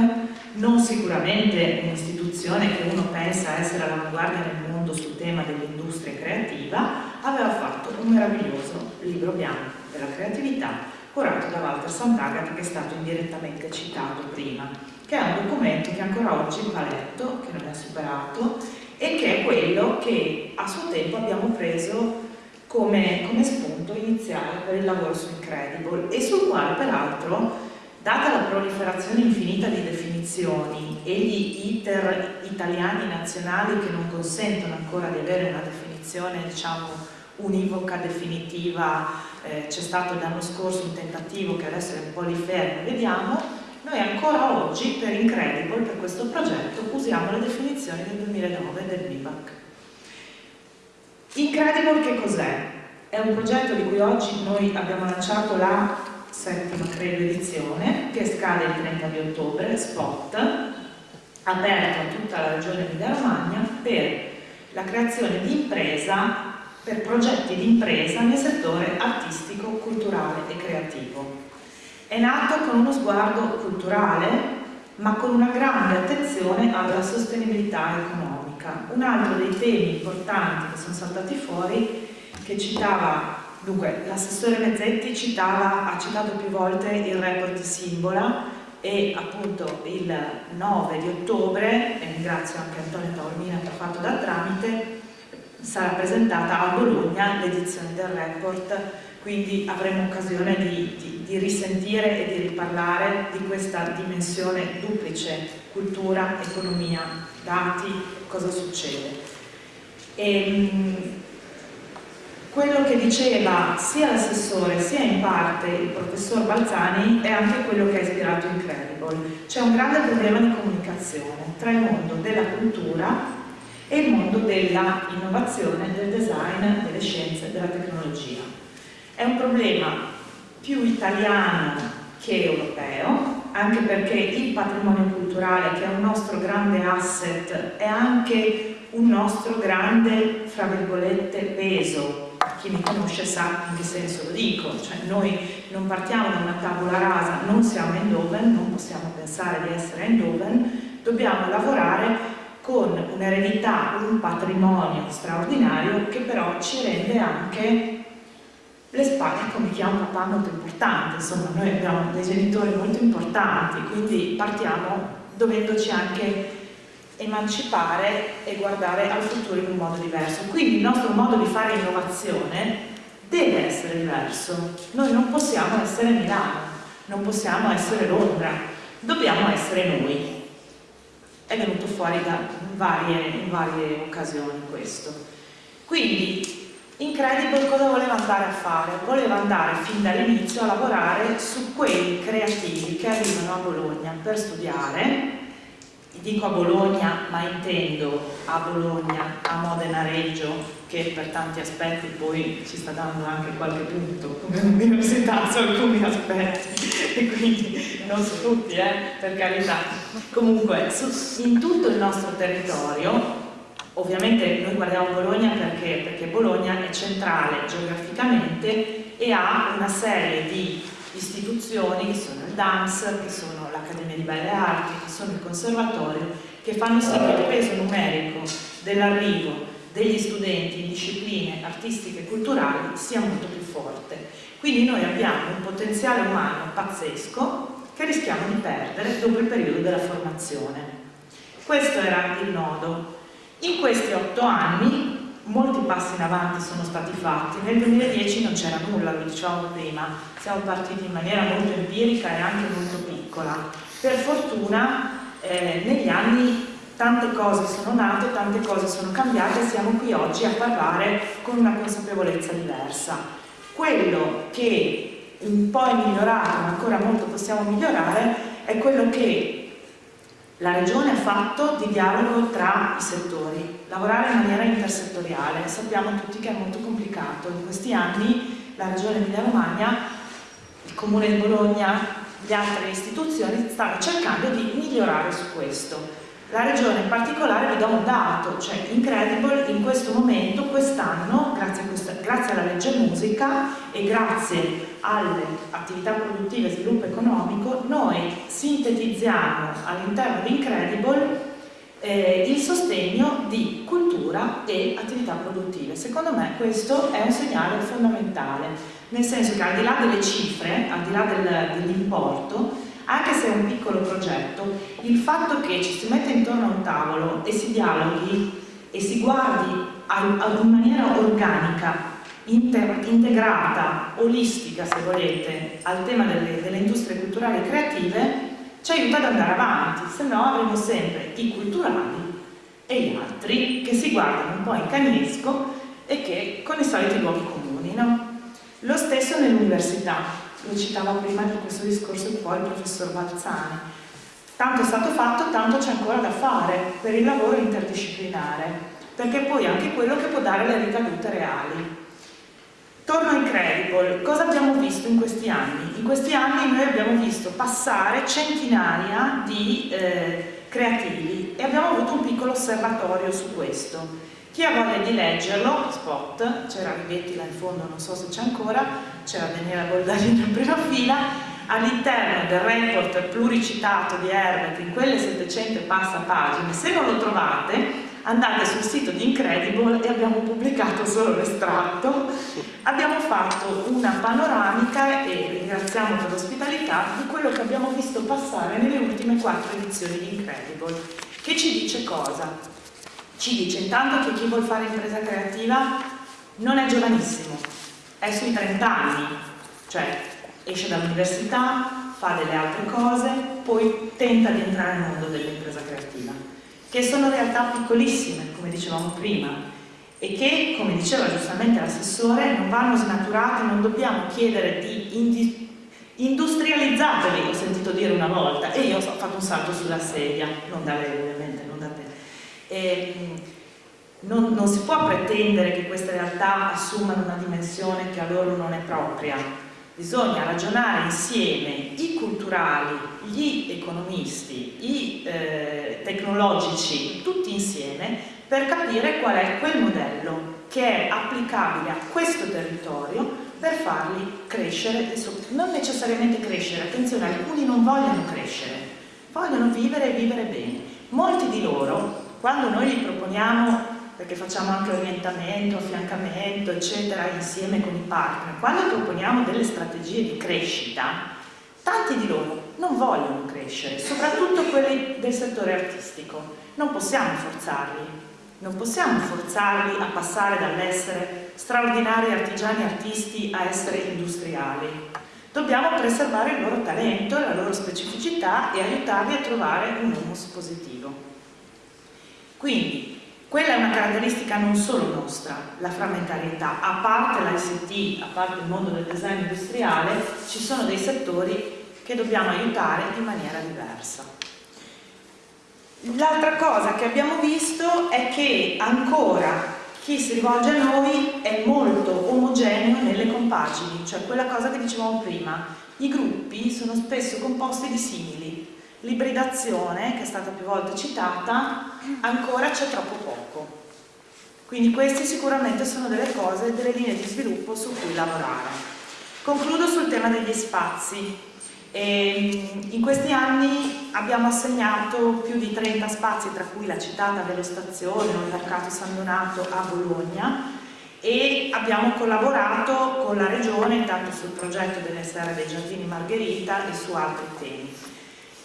non sicuramente un'istituzione che uno pensa essere all'avanguardia nel mondo sul tema dell'industria creativa, aveva fatto un meraviglioso libro bianco della creatività curato da Walter Sant'Agata che è stato indirettamente citato prima che è un documento che ancora oggi va letto, che non è superato e che è quello che a suo tempo abbiamo preso come, come spunto iniziale per il lavoro su Incredible e sul quale peraltro data la proliferazione infinita di definizioni e gli iter italiani nazionali che non consentono ancora di avere una definizione diciamo univoca, definitiva, eh, c'è stato l'anno scorso un tentativo che adesso è un po' lì fermo, vediamo, noi ancora oggi, per Incredible, per questo progetto, usiamo le definizioni del 2009 del BIVAC. Incredible che cos'è? È un progetto di cui oggi noi abbiamo lanciato la settima, credo, edizione, che scade il 30 di ottobre, spot, aperto a tutta la regione Emilia-Romagna per la creazione di impresa, per progetti di impresa nel settore artistico, culturale e creativo. È nato con uno sguardo culturale, ma con una grande attenzione alla sostenibilità economica. Un altro dei temi importanti che sono saltati fuori, che citava, dunque l'assessore Mezzetti citava, ha citato più volte il report di Simbola e appunto il 9 di ottobre, e ringrazio anche Antonio Taormina che ha fatto da tramite, sarà presentata a Bologna l'edizione del report quindi avremo occasione di, di, di, risentire e di riparlare di questa dimensione duplice, cultura, economia, dati, cosa succede. E, ehm, quello che diceva sia l'assessore sia in parte il professor Balzani è anche quello che ha ispirato Incredible. C'è un grande problema di comunicazione tra il mondo della cultura e il mondo dell'innovazione, del design, delle scienze, della tecnologia. È un problema più italiano che europeo, anche perché il patrimonio culturale, che è un nostro grande asset, è anche un nostro grande, fra virgolette, peso. Chi mi conosce sa in che senso lo dico, cioè noi non partiamo da una tavola rasa, non siamo in Eindhoven, non possiamo pensare di essere in Eindhoven, dobbiamo lavorare con un'eredità, un patrimonio straordinario che però ci rende anche le spalle come chi ha un papà molto importante, insomma noi abbiamo dei genitori molto importanti, quindi partiamo dovendoci anche emancipare e guardare al futuro in un modo diverso. Quindi il nostro modo di fare innovazione deve essere diverso. Noi non possiamo essere Milano, non possiamo essere Londra, dobbiamo essere noi. È venuto fuori da varie, in varie occasioni questo. Quindi Incredible cosa voleva andare a fare? Voleva andare fin dall'inizio a lavorare su quei creativi che arrivano a Bologna per studiare dico a Bologna, ma intendo a Bologna, a Modena Reggio, che per tanti aspetti poi ci sta dando anche qualche punto come università su alcuni aspetti e quindi non su tutti, eh, per carità. Comunque, su, in tutto il nostro territorio, ovviamente noi guardiamo Bologna perché, perché Bologna è centrale geograficamente e ha una serie di istituzioni che sono il DAMS, che sono l'Accademia di Belle Arti, che sono il Conservatorio, che fanno sì che il peso numerico dell'arrivo degli studenti in discipline artistiche e culturali sia molto più forte. Quindi noi abbiamo un potenziale umano pazzesco che rischiamo di perdere dopo il periodo della formazione. Questo era il nodo. In questi otto anni molti passi in avanti sono stati fatti. Nel 2010 non c'era nulla, lo dicevamo prima, siamo partiti in maniera molto empirica e anche molto piccola. Per fortuna eh, negli anni tante cose sono nate, tante cose sono cambiate e siamo qui oggi a parlare con una consapevolezza diversa. Quello che un po' è migliorato, ma ancora molto possiamo migliorare, è quello che la Regione ha fatto di dialogo tra i settori, lavorare in maniera intersettoriale. Sappiamo tutti che è molto complicato. In questi anni la Regione Emilia Romagna, il Comune di Bologna, le altre istituzioni stanno cercando di migliorare su questo la regione in particolare vi do un dato, cioè Incredible in questo momento, quest'anno, grazie, grazie, alla legge musica e grazie alle attività produttive e sviluppo economico, noi sintetizziamo all'interno di Incredible eh, il sostegno di cultura e attività produttive. Secondo me questo è un segnale fondamentale, nel senso che al di là delle cifre, al di là del, dell'importo, anche se è un piccolo progetto, il fatto che ci si metta intorno a un tavolo e si dialoghi e si guardi in maniera organica, integrata, olistica se volete, al tema delle, delle industrie culturali creative, ci aiuta ad andare avanti, se no avremo sempre i culturali e gli altri che si guardano un po' in cagnesco e che con i soliti luoghi comuni. No? Lo stesso nell'università lo citava prima di questo discorso poi il professor Balzani. Tanto è stato fatto, tanto c'è ancora da fare per il lavoro interdisciplinare, perché poi è anche quello che può dare le ricadute reali. Torno a Incredible, cosa abbiamo visto in questi anni? In questi anni noi abbiamo visto passare centinaia di eh, creativi e abbiamo avuto un piccolo osservatorio su questo. Chi ha voglia di leggerlo, spot, c'era Rivetti là in fondo, non so se c'è ancora, c'era Daniela Boldagino in prima fila, all'interno del report pluricitato di Herbert, in quelle 700 passa pagine, se non lo trovate andate sul sito di Incredible e abbiamo pubblicato solo l'estratto, abbiamo fatto una panoramica e ringraziamo per l'ospitalità di quello che abbiamo visto passare nelle ultime quattro edizioni di Incredible, che ci dice cosa? Ci dice intanto che chi vuole fare impresa creativa non è giovanissimo, è sui 30 anni, cioè esce dall'università, fa delle altre cose, poi tenta di entrare nel mondo dell'impresa creativa, che sono realtà piccolissime, come dicevamo prima, e che, come diceva giustamente l'assessore, non vanno snaturate, non dobbiamo chiedere di industrializzateli, ho sentito dire una volta, e io ho fatto un salto sulla sedia, non da lei ovviamente, non da non, non si può pretendere che queste realtà assumano una dimensione che a loro non è propria. Bisogna ragionare insieme i culturali, gli economisti, i eh, tecnologici, tutti insieme, per capire qual è quel modello che è applicabile a questo territorio per farli crescere, non necessariamente crescere, attenzione, alcuni non vogliono crescere, vogliono vivere e vivere bene. Molti di loro quando noi proponiamo, perché facciamo anche orientamento, affiancamento, eccetera, insieme con i partner, quando proponiamo delle strategie di crescita, tanti di loro non vogliono crescere, soprattutto quelli del settore artistico. Non possiamo forzarli, non possiamo forzarli a passare dall'essere straordinari artigiani artisti a essere industriali. Dobbiamo preservare il loro talento, la loro specificità e aiutarli a trovare un humus positivo. Quindi quella è una caratteristica non solo nostra, la frammentarietà, a parte l'ICT, a parte il mondo del design industriale, ci sono dei settori che dobbiamo aiutare in maniera diversa. L'altra cosa che abbiamo visto è che ancora chi si rivolge a noi è molto omogeneo nelle compagini, cioè quella cosa che dicevamo prima, i gruppi sono spesso composti di simili, l'ibridazione, che è stata più volte citata, ancora c'è troppo poco. Quindi queste sicuramente sono delle cose, delle linee di sviluppo su cui lavorare. Concludo sul tema degli spazi. E ehm, in questi anni abbiamo assegnato più di 30 spazi, tra cui la citata Velostazione o il Mercato San Donato a Bologna e abbiamo collaborato con la Regione intanto sul progetto delle Serre dei Giardini Margherita e su altri temi.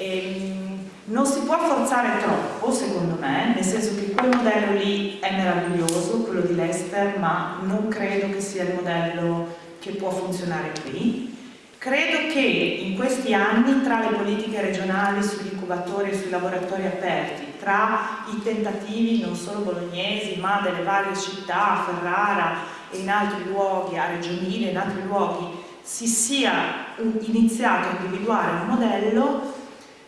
Ehm, non si può forzare troppo, secondo me, nel senso che quel modello lì è meraviglioso, quello di Lester, ma non credo che sia il modello che può funzionare qui. Credo che in questi anni tra le politiche regionali sugli incubatori e sui laboratori aperti, tra i tentativi non solo bolognesi ma delle varie città, Ferrara e in altri luoghi, a Reggio Emilia e in altri luoghi, si sia iniziato a individuare un modello,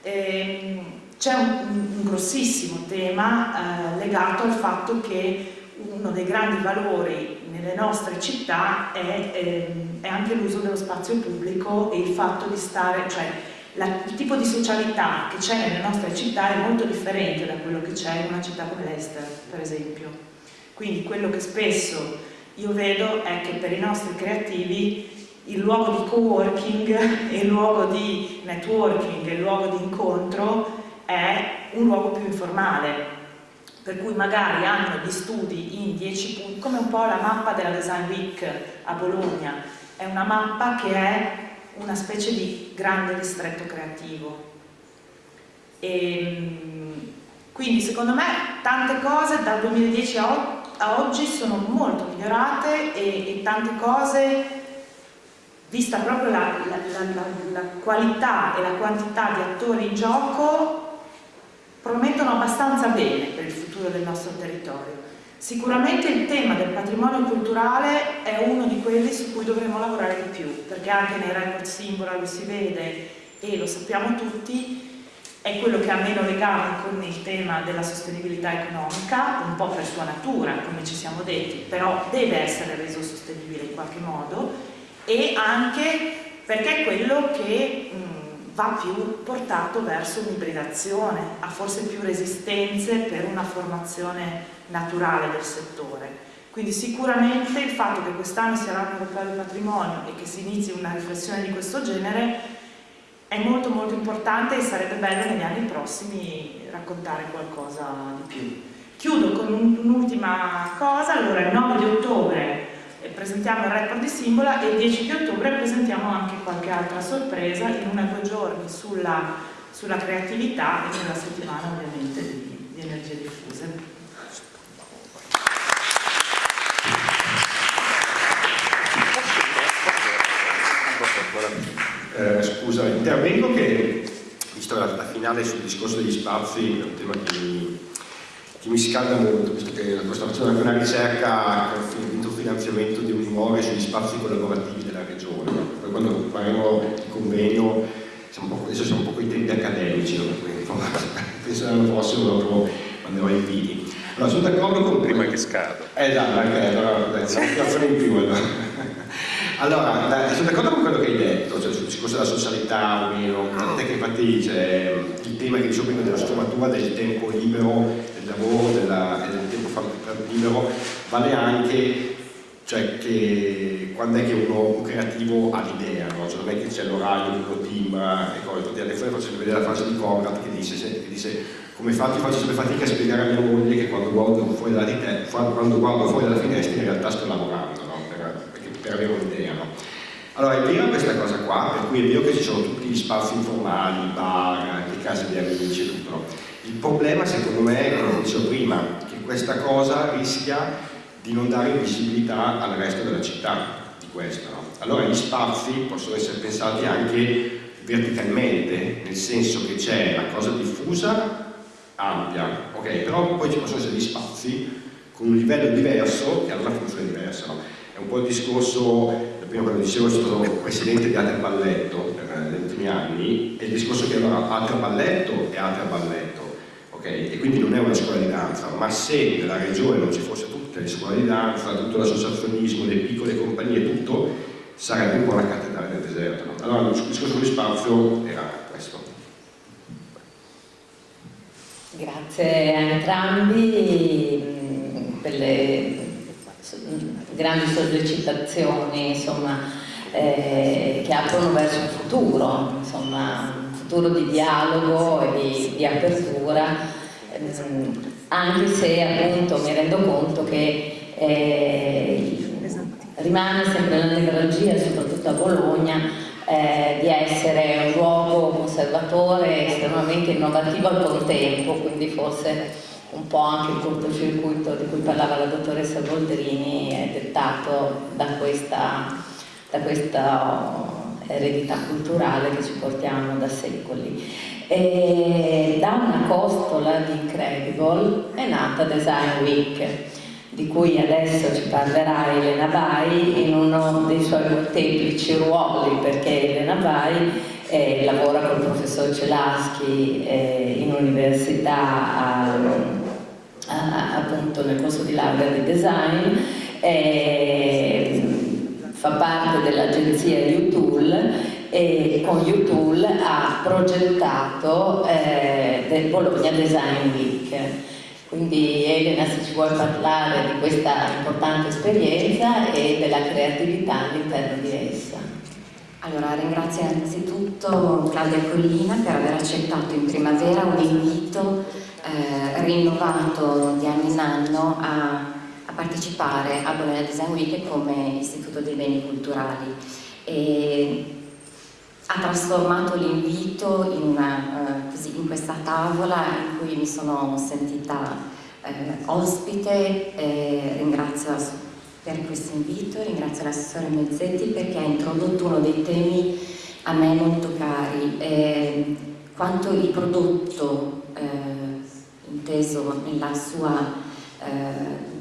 c'è un, un, grossissimo tema eh, legato al fatto che uno dei grandi valori nelle nostre città è, ehm, è anche l'uso dello spazio pubblico e il fatto di stare, cioè la, il tipo di socialità che c'è nelle nostre città è molto differente da quello che c'è in una città come l'Ester, per esempio. Quindi quello che spesso io vedo è che per i nostri creativi il luogo di co-working e il luogo di networking e il luogo di incontro è un luogo più informale, per cui magari hanno gli studi in 10 punti, come un po' la mappa della Design Week a Bologna, è una mappa che è una specie di grande distretto creativo. E, ehm, quindi secondo me tante cose dal 2010 a, oggi sono molto migliorate e, e tante cose, vista proprio la, la, la, la qualità e la quantità di attori in gioco, promettono abbastanza bene per il futuro del nostro territorio. Sicuramente il tema del patrimonio culturale è uno di quelli su cui dovremo lavorare di più, perché anche nei report Simbora lo si vede e lo sappiamo tutti, è quello che ha meno legame con il tema della sostenibilità economica, un po' per sua natura, come ci siamo detti, però deve essere reso sostenibile in qualche modo, e anche perché è quello che mh, va più portato verso un'ibridazione, ha forse più resistenze per una formazione naturale del settore. Quindi sicuramente il fatto che quest'anno sia l'anno europeo del patrimonio e che si inizi una riflessione di questo genere è molto molto importante e sarebbe bello negli anni prossimi raccontare qualcosa di più. Chiudo con un'ultima cosa, allora il 9 di ottobre presentiamo il report di Simbola e il 10 di ottobre presentiamo anche qualche altra sorpresa in una o due giorni sulla, sulla, creatività e nella settimana ovviamente di, di energie diffuse. Eh, scusa, intervengo che, visto la, la finale sul discorso degli spazi, è un tema che mi, che mi scalda molto, visto che sto facendo anche una ricerca finanziamento di un immuore sugli spazi collaborativi della regione. Poi quando faremo il convegno, siamo adesso siamo un po' con i tempi accademici, penso l'anno prossimo dopo manderò i inviti. Allora, sono d'accordo con... Prima che scada. Eh, esatto, anche allora, siamo in più allora. Allora, sono d'accordo con quello che hai detto, cioè sul discorso della socialità o meno, tant'è che infatti c'è il tema che dicevo prima della sfumatura del tempo libero, del lavoro della, del tempo libero, vale anche cioè che quando è che uno, un creativo ha l'idea, no? cioè non è che c'è l'orario, uno team e cose, infatti adesso faccio vedere la frase di Conrad che dice, che dice come faccio, faccio sempre fatica a spiegare a mia moglie che quando guardo fuori dalla, te, quando guardo fuori dalla finestra in realtà sto lavorando, no? per, per, avere un'idea. No? Allora è vera questa cosa qua, per cui è vero che ci sono tutti gli spazi informali, i bar, le case di amici e tutto. Il problema secondo me è, come dicevo prima, che questa cosa rischia di non dare visibilità al resto della città di questo. No? Allora gli spazi possono essere pensati anche verticalmente, nel senso che c'è la cosa diffusa, ampia, ok, però poi ci possono essere gli spazi con un livello diverso che hanno una funzione diversa. No? È un po' il discorso, prima quando dicevo sono stato presidente di Altre Balletto per, negli ultimi anni, è il discorso che allora Altre Balletto e Altre Balletto, ok? e quindi non è una scuola di danza, ma se nella regione non ci fosse scuole di danza, tutto l'associazionismo, le piccole compagnie, tutto, sarebbe un po' la cattedrale del deserto. No? Allora il discorso di spazio era questo. Grazie a entrambi mm, per le grandi sollecitazioni insomma, eh, che aprono verso il futuro, insomma, un futuro di dialogo e di, di apertura, anche se appunto mi rendo conto che eh, rimane sempre la nevralgia, soprattutto a Bologna, eh, di essere un luogo conservatore estremamente innovativo al contempo, quindi forse un po' anche il cortocircuito di cui parlava la dottoressa Boldrini è dettato da questa, da questa eredità culturale che ci portiamo da secoli. E da una costola di Incredible è nata Design Week, di cui adesso ci parlerà Elena Vai in uno dei suoi molteplici ruoli, perché Elena Vai eh, lavora il professor Celaschi eh, in università a, a, appunto nel corso di laurea di design, eh, fa parte dell'agenzia UTool e con UTool ha progettato eh, del Bologna Design Week. Quindi Elena se ci vuoi parlare di questa importante esperienza e della creatività all'interno di essa. Allora ringrazio innanzitutto Claudia Collina per aver accettato in primavera un invito eh, rinnovato di anno in anno a, partecipare a Bologna Design Week come Istituto dei Beni Culturali. E ha trasformato l'invito in, uh, in, questa tavola in cui mi sono sentita uh, ospite, eh, ringrazio per questo invito, ringrazio l'assessore Mezzetti perché ha introdotto uno dei temi a me molto cari, eh, quanto il prodotto eh, inteso nella sua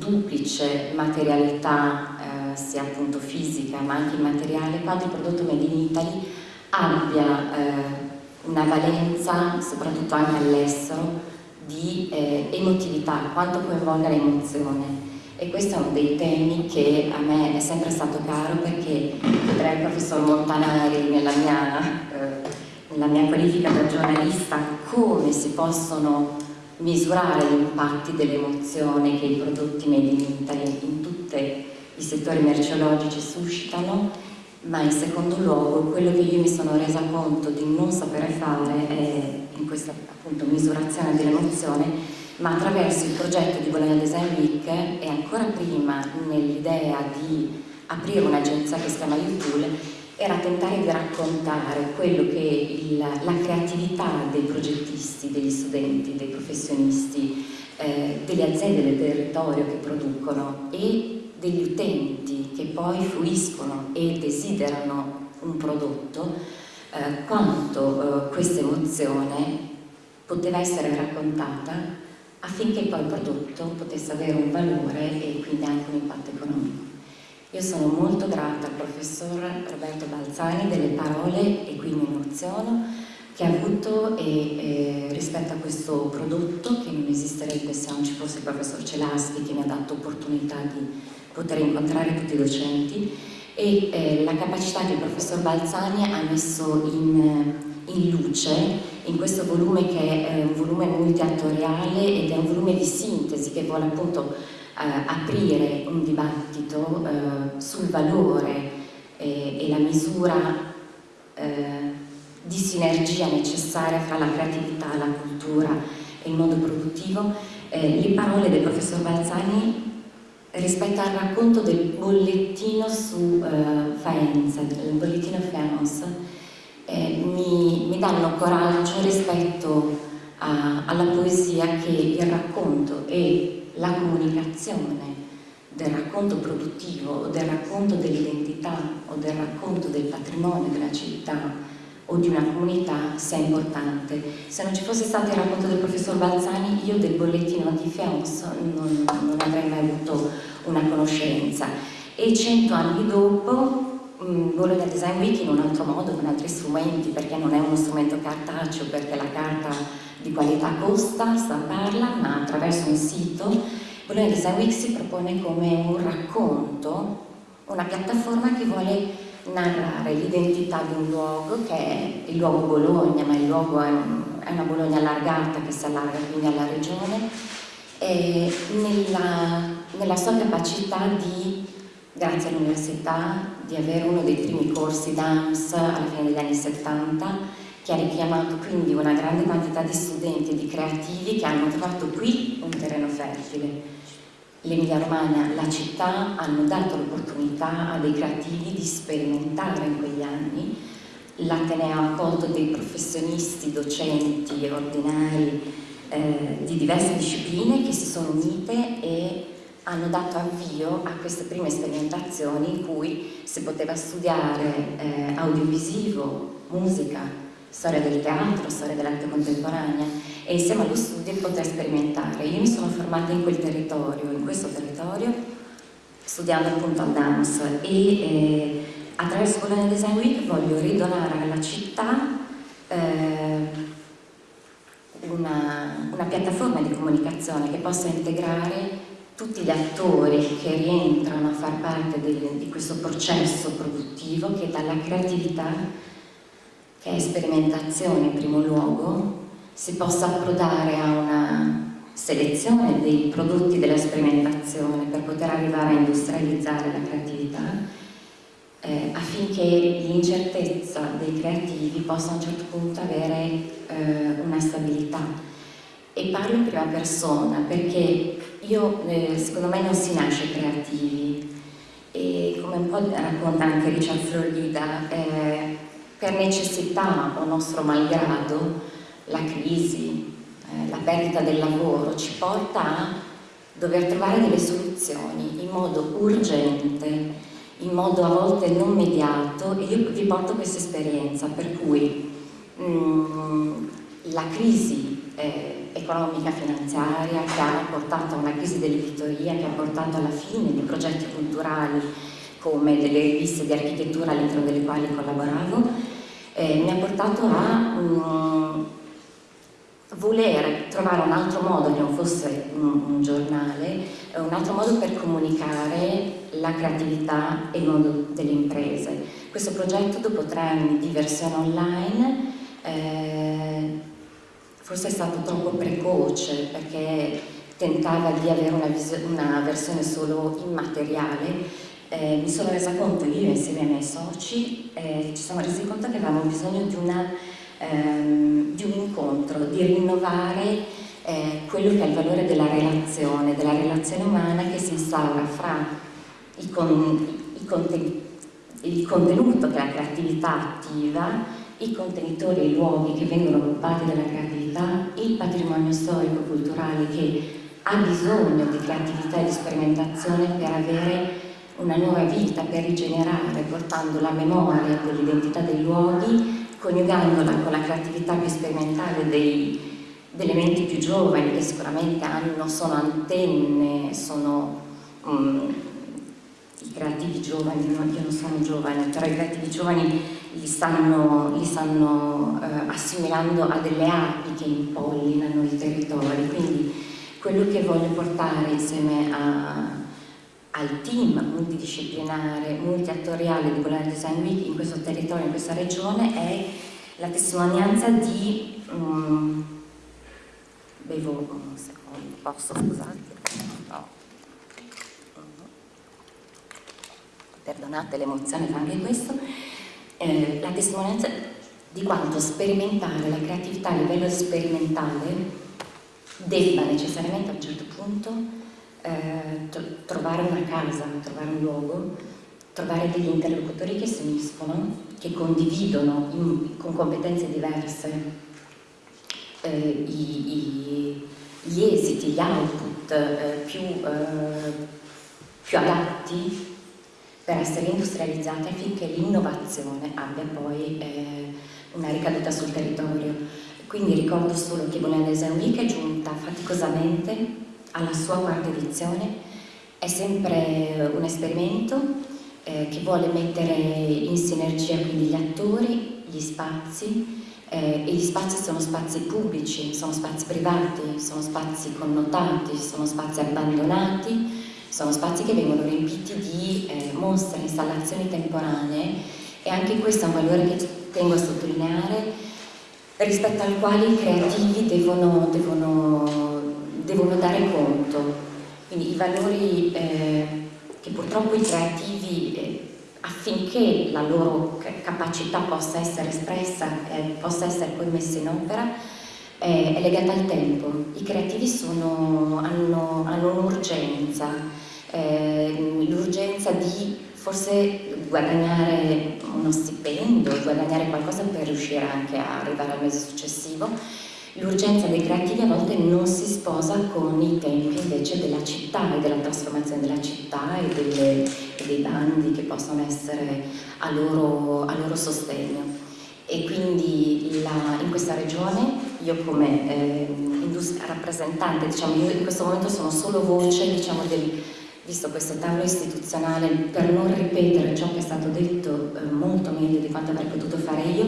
duplice materialità sia appunto fisica ma anche immateriale, quanto il prodotto made in Italy abbia eh, una valenza, soprattutto anche all'estero, di eh, emotività, quanto coinvolga l'emozione. E questo è uno dei temi che a me è sempre stato caro perché vedrei il professor Montanari nella mia, eh, nella mia qualifica da giornalista come si possono misurare gli impatti dell'emozione che i prodotti made in Italy in tutti i settori merceologici suscitano ma in secondo luogo quello che io mi sono resa conto di non sapere fare è in questa appunto misurazione dell'emozione ma attraverso il progetto di Bologna Design Week e ancora prima nell'idea di aprire un'agenzia che si chiama UTool era tentare di raccontare quello che il, la creatività dei progettisti, degli studenti, dei professionisti, eh, delle aziende del territorio che producono e degli utenti che poi fruiscono e desiderano un prodotto, eh, quanto eh, questa emozione poteva essere raccontata affinché poi il prodotto potesse avere un valore e quindi anche un impatto economico. Io sono molto grata al professor Roberto Balzani delle parole, e qui mi emoziono, che ha avuto e, eh, rispetto a questo prodotto che non esisterebbe se non ci fosse il professor Celaschi che mi ha dato opportunità di poter incontrare tutti i docenti e eh, la capacità che il professor Balzani ha messo in, in, luce in questo volume che è un volume multiattoriale ed è un volume di sintesi che vuole appunto eh, aprire un dibattito eh, sul valore eh, e la misura eh, di sinergia necessaria fra la creatività, la cultura e il modo produttivo. Eh, le parole del professor Balzani rispetto al racconto del bollettino su uh, Faenza, del bollettino Faenza, eh, mi, mi, danno coraggio rispetto a, alla poesia che il racconto e la comunicazione del racconto produttivo, del racconto dell'identità o del racconto del patrimonio della città o di una comunità sia importante. Se non ci fosse stato il racconto del professor Balzani, io del bollettino di Feons non, non avrei mai avuto una conoscenza. E cento anni dopo Bologna Design Week in un altro modo, con altri strumenti, perché non è uno strumento cartaceo, perché la carta di qualità costa, sta parla, ma attraverso un sito. Bologna Design Week si propone come un racconto, una piattaforma che vuole narrare l'identità di un luogo che è il luogo Bologna, ma il luogo è, un, è una Bologna allargata che si allarga quindi alla regione, nella, nella sua capacità di, grazie all'università, di avere uno dei primi corsi DAMS alla fine degli anni 70 che ha richiamato quindi una grande quantità di studenti e di creativi che hanno trovato qui un terreno fertile l'Emilia Romagna, la città, hanno dato l'opportunità a dei creativi di sperimentare in quegli anni. L'Ateneo ha accolto dei professionisti, docenti, ordinari eh, di diverse discipline che si sono unite e hanno dato avvio a queste prime sperimentazioni in cui si poteva studiare eh, audiovisivo, musica, storia del teatro, storia dell'arte contemporanea e insieme allo studio poter sperimentare. Io mi sono formata in quel territorio, in questo territorio, studiando appunto al dance e eh, attraverso Bologna Design Week voglio ridonare alla città eh, una, una piattaforma di comunicazione che possa integrare tutti gli attori che rientrano a far parte del, di questo processo produttivo che dalla creatività che è sperimentazione in primo luogo, si possa approdare a una selezione dei prodotti della sperimentazione per poter arrivare a industrializzare la creatività eh, affinché l'incertezza dei creativi possa a un certo punto avere eh, una stabilità. E parlo in prima persona perché io, eh, secondo me non si nasce creativi. E come un po' racconta anche Richard Florida eh, per necessità o nostro malgrado la crisi, eh, la perdita del lavoro ci porta a dover trovare delle soluzioni in modo urgente, in modo a volte non mediato. E io vi porto questa esperienza per cui mh, mm, la crisi eh, economica finanziaria che ha portato a una crisi dell'editoria, che ha portato alla fine di progetti culturali come delle riviste di architettura all'interno delle quali collaboravo, eh, mi ha portato a um, voler trovare un altro modo che non fosse un, un, giornale, un altro modo per comunicare la creatività e il mondo delle imprese. Questo progetto dopo tre anni di versione online eh, forse è stato troppo precoce perché tentava di avere una, una versione solo immateriale. Eh, mi sono resa conto io insieme ai miei soci eh, ci siamo resi conto che avevamo bisogno di, una, ehm, di un incontro, di rinnovare eh, quello che è il valore della relazione, della relazione umana che si instaura fra il, con, il, conten il contenuto che è la creatività attiva i contenitori e i luoghi che vengono occupati dalla creatività, il patrimonio storico-culturale che ha bisogno di creatività e di sperimentazione per avere una nuova vita per rigenerare, portando la memoria dell'identità dei luoghi, coniugandola con la creatività più sperimentale dei, delle menti più giovani che sicuramente hanno, sono antenne, sono um, i creativi giovani, io non sono giovane, però i creativi giovani li stanno, li stanno uh, assimilando a delle api che impollinano i territori, quindi quello che voglio portare insieme a al team multidisciplinare, multiattoriale di Bologna Design Week in questo territorio, in questa regione, è la testimonianza di... Um, bevo un secondo, posso scusate? No. Perdonate l'emozione fa anche questo. Eh, la testimonianza di quanto sperimentare la creatività a livello sperimentale debba necessariamente a un certo punto eh, trovare una casa, trovare un luogo, trovare degli interlocutori che si uniscono, che condividono in, con competenze diverse eh, i, i, gli esiti, gli output eh, più, eh, più adatti per essere industrializzati affinché l'innovazione abbia poi eh, una ricaduta sul territorio. Quindi ricordo solo che Design Week è giunta faticosamente alla sua quarta edizione, è sempre un esperimento, eh, che vuole mettere in sinergia quindi gli attori, gli spazi, eh, e gli spazi sono spazi pubblici, sono spazi privati, sono spazi connotati, sono spazi abbandonati, sono spazi che vengono riempiti di eh, mostre, installazioni temporanee e anche questo è un valore che tengo a sottolineare rispetto al quale i creativi devono, devono, devono dare conto. Quindi i valori eh, che purtroppo i creativi eh, affinché la loro capacità possa essere espressa eh, possa essere poi messa in opera è legata al tempo. I creativi sono, hanno, hanno un'urgenza, eh, l'urgenza di forse guadagnare uno stipendio, guadagnare qualcosa per riuscire anche a arrivare al mese successivo L'urgenza dei creativi a volte non si sposa con i tempi invece della città e della trasformazione della città e, delle, e dei bandi che possono essere a loro, a loro sostegno. E quindi la, in questa regione io come eh, rappresentante, diciamo, io in questo momento sono solo voce diciamo, del, visto questo tavolo istituzionale, per non ripetere ciò che è stato detto eh, molto meglio di quanto avrei potuto fare io,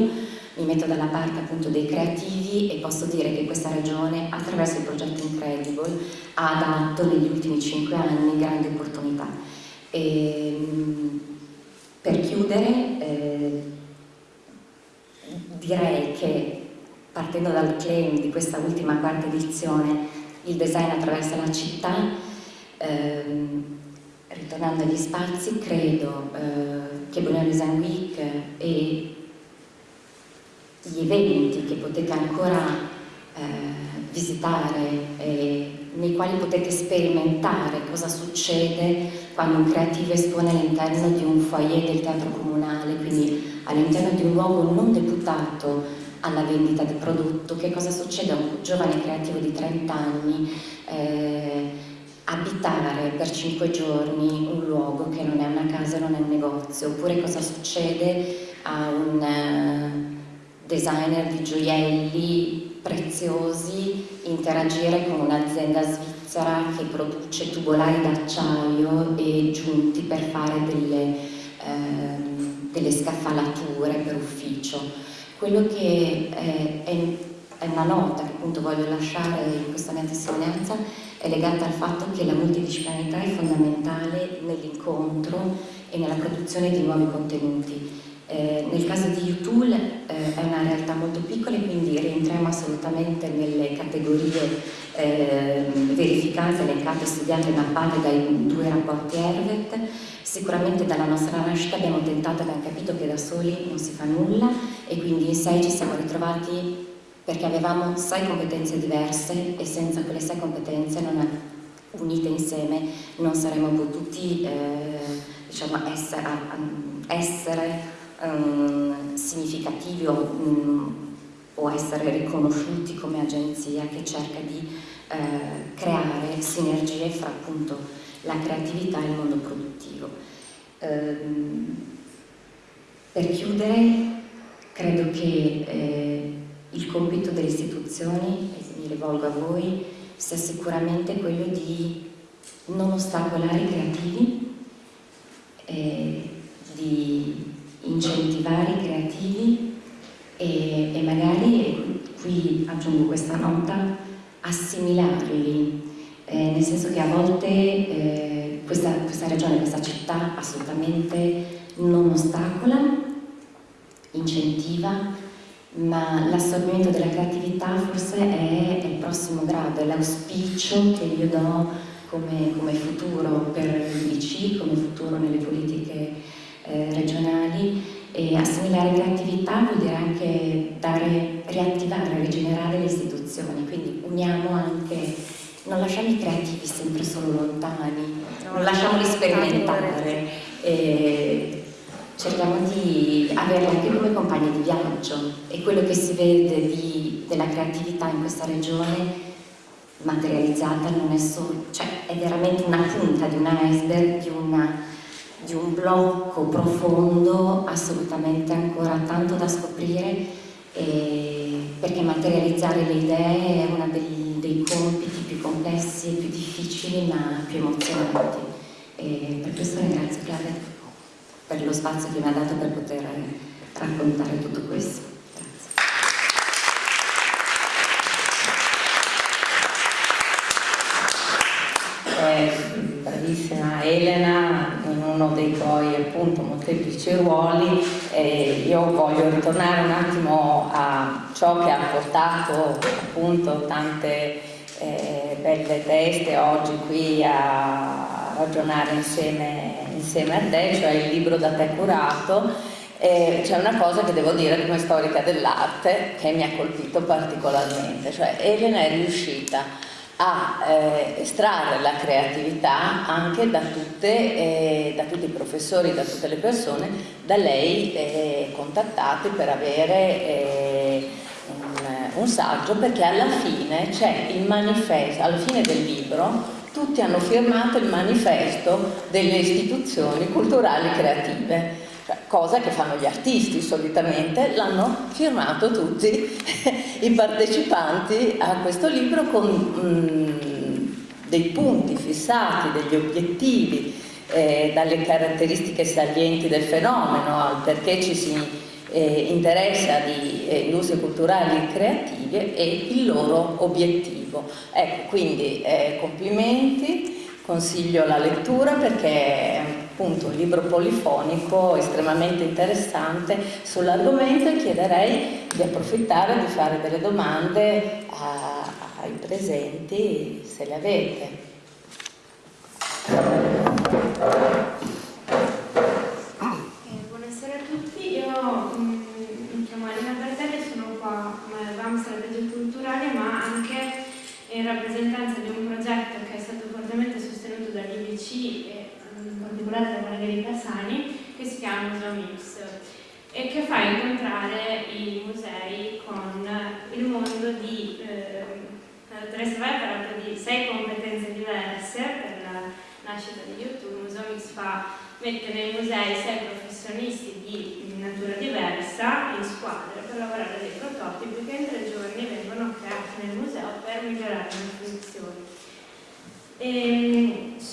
mi metto dalla parte appunto dei creativi e posso dire che questa regione attraverso il progetto Incredible ha dato negli ultimi cinque anni grandi opportunità. E, ehm, per chiudere eh, direi che partendo dal claim di questa ultima quarta edizione il design attraverso la città ehm, ritornando agli spazi credo eh, che Bologna Design Week e gli eventi che potete ancora eh, visitare, eh, nei quali potete sperimentare cosa succede quando un creativo espone all'interno di un foyer del teatro comunale, quindi all'interno di un luogo non deputato alla vendita di prodotto, che cosa succede a un giovane creativo di 30 anni eh, abitare per 5 giorni un luogo che non è una casa, non è un negozio, oppure cosa succede a un designer di gioielli preziosi interagire con un'azienda svizzera che produce tubolari d'acciaio e giunti per fare delle, eh, delle scaffalature per ufficio. Quello che è, è, è una nota che appunto voglio lasciare in questa mia testimonianza è legata al fatto che la multidisciplinarietà è fondamentale nell'incontro e nella produzione di nuovi contenuti eh, nel caso di UTool eh, è una realtà molto piccola e quindi rientriamo assolutamente nelle categorie eh, verificate, elencate, studiate e mappate dai due rapporti ERVET. Sicuramente dalla nostra nascita abbiamo tentato, abbiamo capito che da soli non si fa nulla e quindi in sei ci siamo ritrovati perché avevamo sei competenze diverse e senza quelle sei competenze non unite insieme non saremmo potuti eh, diciamo, essere, essere um, significativi o, um, o, essere riconosciuti come agenzia che cerca di uh, creare sinergie fra appunto la creatività e il mondo produttivo. Um, per chiudere, credo che eh, il compito delle istituzioni, e mi rivolgo a voi, sia sicuramente quello di non ostacolare i creativi, eh, di incentivare i creativi e, e magari, qui aggiungo questa nota, assimilarli, eh, nel senso che a volte eh, questa, questa regione, questa città assolutamente non ostacola, incentiva, ma l'assorbimento della creatività forse è, è il prossimo grado, è l'auspicio che io do come, come futuro per l'IBC, come futuro nelle politiche eh, regionali e assimilare creatività vuol dire anche dare, riattivare, rigenerare le istituzioni, quindi uniamo anche, non lasciamo i creativi sempre solo lontani, non lasciamoli sperimentare, e cerchiamo di averli anche come compagni di viaggio e quello che si vede di, della creatività in questa regione materializzata non è solo, cioè è veramente una punta di un iceberg, di una di un blocco profondo assolutamente ancora tanto da scoprire perché materializzare le idee è uno dei, compiti più complessi più difficili ma più emozionanti e per questo ringrazio Claudia. per lo spazio che mi ha dato per poter raccontare tutto questo. Eh, bravissima Elena in uno dei tuoi appunto molteplici ruoli eh, io voglio ritornare un attimo a ciò che ha portato appunto tante eh, belle teste oggi qui a ragionare insieme, insieme a te, cioè il libro da te curato. C'è una cosa che devo dire come storica dell'arte che mi ha colpito particolarmente, cioè Elena è riuscita a eh, estrarre la creatività anche da, tutte, eh, da, tutti i professori, da tutte le persone da lei eh, contattate per avere eh, un, un, saggio perché alla fine c'è il manifesto, alla fine del libro tutti hanno firmato il manifesto delle istituzioni culturali creative cioè, cosa che fanno gli artisti solitamente, l'hanno firmato tutti i partecipanti a questo libro con mh, dei punti fissati, degli obiettivi, eh, dalle caratteristiche salienti del fenomeno al perché ci si eh, interessa di eh, industrie culturali creative e il loro obiettivo. Ecco, quindi eh, complimenti, consiglio la lettura perché appunto un libro polifonico estremamente interessante sull'argomento e chiederei di approfittare di fare delle domande a, ai presenti se le avete. Eh, buonasera a tutti, io mm, mi chiamo Elena Bertelli, sono qua come VAM Strategie Culturali ma anche in rappresentanza di un progetto che è stato fortemente sostenuto dall'IBC particolare da Margherita Sani, che si chiama Museo Mix e che fa incontrare i musei con il mondo di eh, la dottoressa Vai ha parlato di sei competenze diverse per la nascita di YouTube, Museo Mix fa, mette nei musei sei professionisti di natura diversa in squadre per lavorare dei prototipi che in tre giorni vengono creati nel museo per migliorare le funzioni.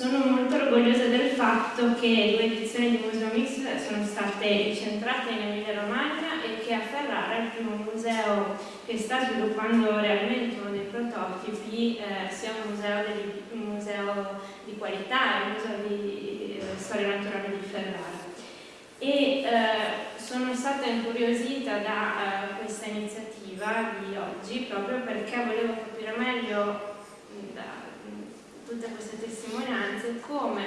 Sono molto orgogliosa del fatto che due edizioni di Museo Mix sono state centrate in Emilia Romagna e che a Ferrara, il primo museo che sta sviluppando realmente uno dei prototipi, eh, sia un museo, di, un museo, di, qualità, un museo di eh, storia naturale di Ferrara. E eh, sono stata incuriosita da eh, questa iniziativa di oggi proprio perché volevo capire meglio tutte queste testimonianze, come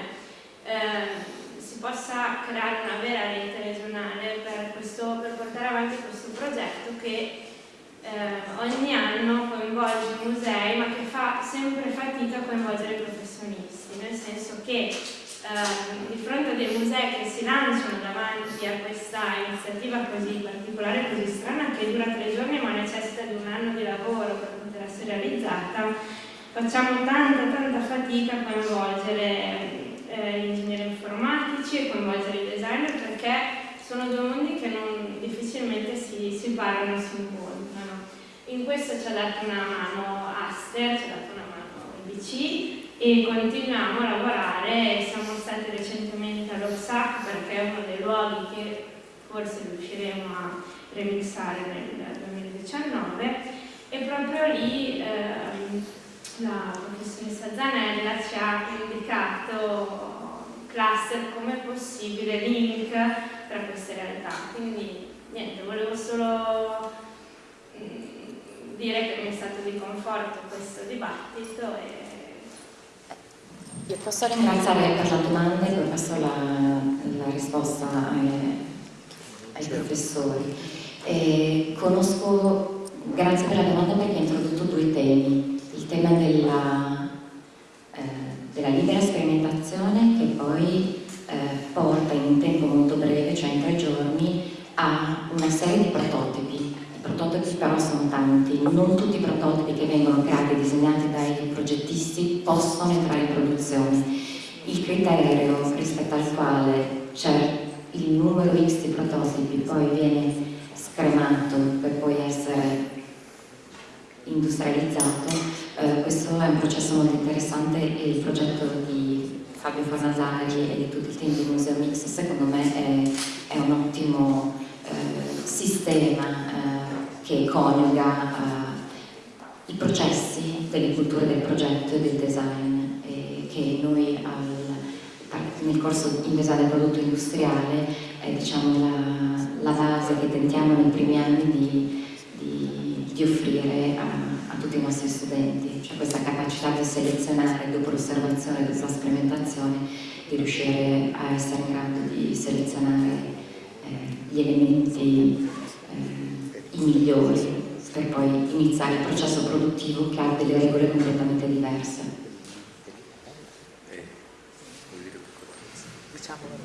eh, si possa creare una vera rete regionale per, questo, per portare avanti questo progetto che eh, ogni anno coinvolge i musei ma che fa sempre fatica a coinvolgere i professionisti, nel senso che eh, di fronte a dei musei che si lanciano davanti a questa iniziativa così particolare, così strana, che dura tre giorni ma necessita di un anno di lavoro per poter essere realizzata, facciamo tanta tanta fatica a coinvolgere eh, gli ingegneri informatici e coinvolgere i designer perché sono due mondi che non, difficilmente si, si parlano e si incontrano. In questo ci ha dato una mano Aster, ci ha dato una mano BC e continuiamo a lavorare, siamo stati recentemente all'Orsac perché è uno dei luoghi che forse riusciremo a remixare nel 2019 e proprio lì eh, la professoressa Zanella ci ha indicato cluster come possibile link tra queste realtà. Quindi niente, volevo solo mm, dire che mi è stato di conforto questo dibattito e io posso ringraziare per la domanda e poi passo la, la risposta ai, ai professori. E conosco, grazie per la domanda perché ha introdotto due temi il tema della, eh, della libera sperimentazione che poi eh, porta in un tempo molto breve, cioè in tre giorni, a una serie di prototipi. I prototipi però sono tanti, non tutti i prototipi che vengono creati e disegnati dai progettisti possono entrare in produzione. Il criterio rispetto al quale c'è il numero X di prototipi poi viene scremato per poi essere industrializzato eh, questo è un processo molto interessante e il progetto di Fabio Fornasari e di tutti i team di Museo Mix secondo me è, è un ottimo eh, sistema eh, che coniuga eh, i processi delle culture del progetto e del design che noi al, nel corso in design del prodotto industriale è diciamo, la, la, base che tentiamo nei primi anni di, di, di offrire a tutti i nostri studenti, cioè questa capacità di selezionare dopo l'osservazione e dopo la sperimentazione di riuscire a essere in grado di selezionare eh, gli elementi eh, i migliori per poi iniziare il processo produttivo che ha delle regole completamente diverse.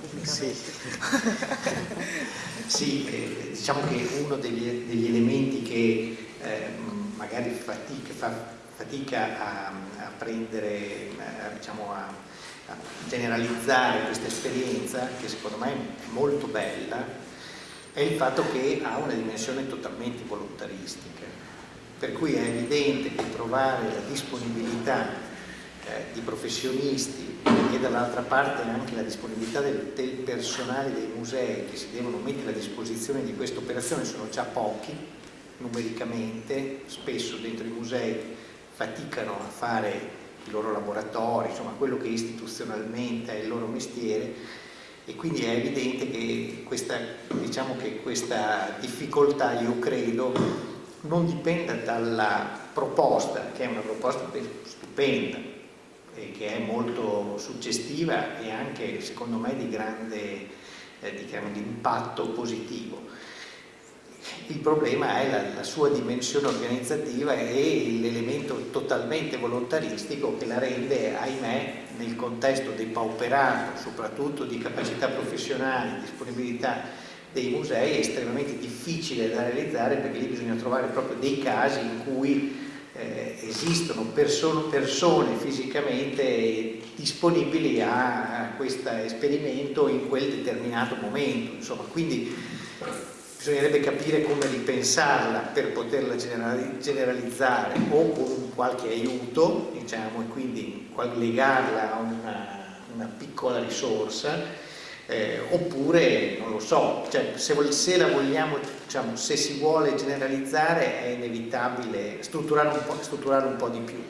Pubblicamente. Sì, sì eh, diciamo che uno degli, degli elementi che eh, magari fatica, fa fatica a, a prendere, a, diciamo a, a generalizzare questa esperienza, che secondo me è molto bella, è il fatto che ha una dimensione totalmente volontaristica, per cui è evidente che trovare la disponibilità eh, di professionisti e dall'altra parte anche la disponibilità del, del, personale dei musei che si devono mettere a disposizione di questa operazione sono già pochi numericamente, spesso dentro i musei faticano a fare i loro laboratori, insomma quello che istituzionalmente è il loro mestiere e quindi è evidente che questa, diciamo che questa difficoltà, io credo, non dipenda dalla proposta, che è una proposta stupenda che è molto suggestiva e anche secondo me di grande eh, diciamo, di impatto positivo. Il problema è la, la sua dimensione organizzativa e l'elemento totalmente volontaristico che la rende, ahimè, nel contesto depauperato, soprattutto di capacità professionali, disponibilità dei musei, estremamente difficile da realizzare perché lì bisogna trovare proprio dei casi in cui eh, esistono perso persone fisicamente disponibili a, a questo esperimento in quel determinato momento. Insomma, quindi bisognerebbe capire come ripensarla per poterla generalizzare o con qualche aiuto, diciamo, e quindi legarla a una, una piccola risorsa, eh, oppure, non lo so, cioè, se, se, la vogliamo, diciamo, se si vuole generalizzare è inevitabile strutturare un po', strutturare un po di più,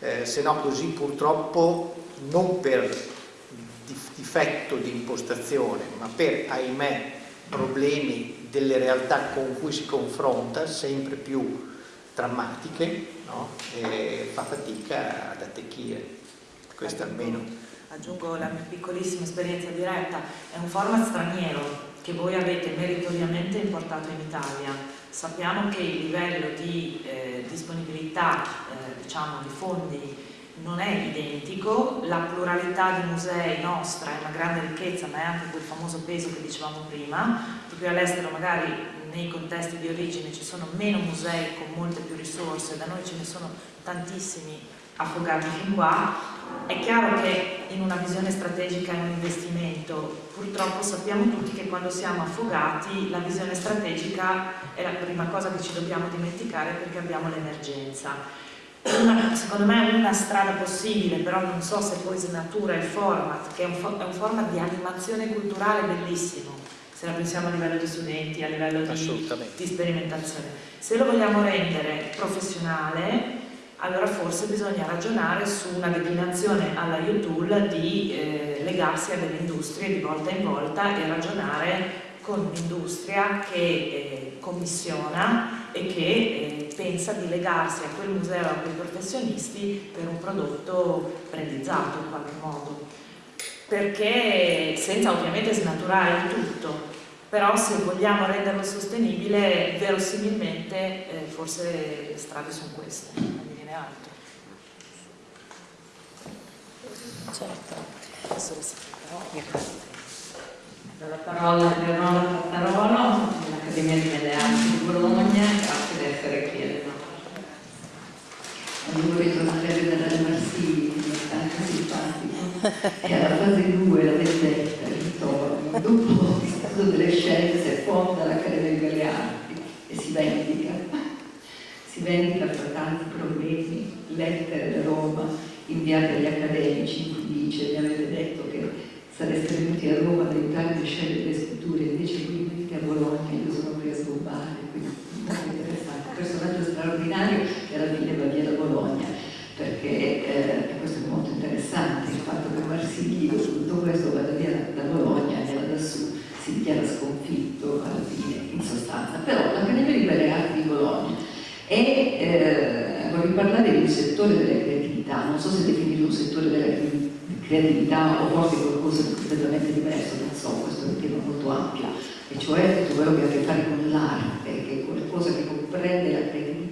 eh, se no così purtroppo non per difetto di impostazione, ma per, ahimè, problemi delle realtà con cui si confronta, sempre più drammatiche, no? fa fatica ad attecchire. Questo almeno. Aggiungo la mia piccolissima esperienza diretta, è un format straniero che voi avete meritoriamente importato in Italia. Sappiamo che il livello di eh, disponibilità eh, diciamo, di fondi non è identico, la pluralità di musei nostra è una grande ricchezza ma è anche quel famoso peso che dicevamo prima, cui all'estero magari nei contesti di origine ci sono meno musei con molte più risorse, da noi ce ne sono tantissimi affogati fin qua, è chiaro che in una visione strategica è un investimento, purtroppo sappiamo tutti che quando siamo affogati la visione strategica è la prima cosa che ci dobbiamo dimenticare perché abbiamo l'emergenza una, secondo me è una strada possibile, però non so se poi snatura il format, che è un, è un, format di animazione culturale bellissimo, se la pensiamo a livello di studenti, a livello di, di sperimentazione. Se lo vogliamo rendere professionale, allora forse bisogna ragionare su una declinazione alla U-Tool di eh, legarsi a delle industrie di volta in volta e ragionare con un'industria che eh, commissiona e che eh, pensa di legarsi a quel museo, a quei professionisti per un prodotto realizzato in qualche modo. Perché senza ovviamente snaturare il tutto, però se vogliamo renderlo sostenibile, verosimilmente eh, forse le strade sono queste, non viene altro. Certo. Adesso la parola Leonora dell'Accademia di Belle Arti di Bologna, grazie di essere qui alle Non vorrei tornare a vedere le Marsili, mi è tanto simpatico. E alla fase 2, la vendetta, il ritorno, dopo il stato delle scienze, fonda l'Accademia di Belle Arti e si vendica. Si vendica per tanti problemi, lettere da Roma inviate agli accademici in cui dice, mi avete detto che sareste venuti a Roma ad aiutarmi a scegliere le scritture, invece qui venite a Bologna, io sono qui a sgobbare, quindi molto interessante. che alla fine va via da Bologna, perché eh, questo è molto interessante, il fatto che Marsigli su tutto questo vada via da Bologna e da su si dichiara sconfitto alla fine, in sostanza. Però l'Accademia di Belle Arti di Bologna è, eh, vorrei parlare un settore della creatività, non so se definire un settore della creatività o forse qualcosa di completamente diverso, non so, questo è un tema molto ampio, e cioè tutto quello che ha a che fare con l'arte, che è qualcosa che comprende la creatività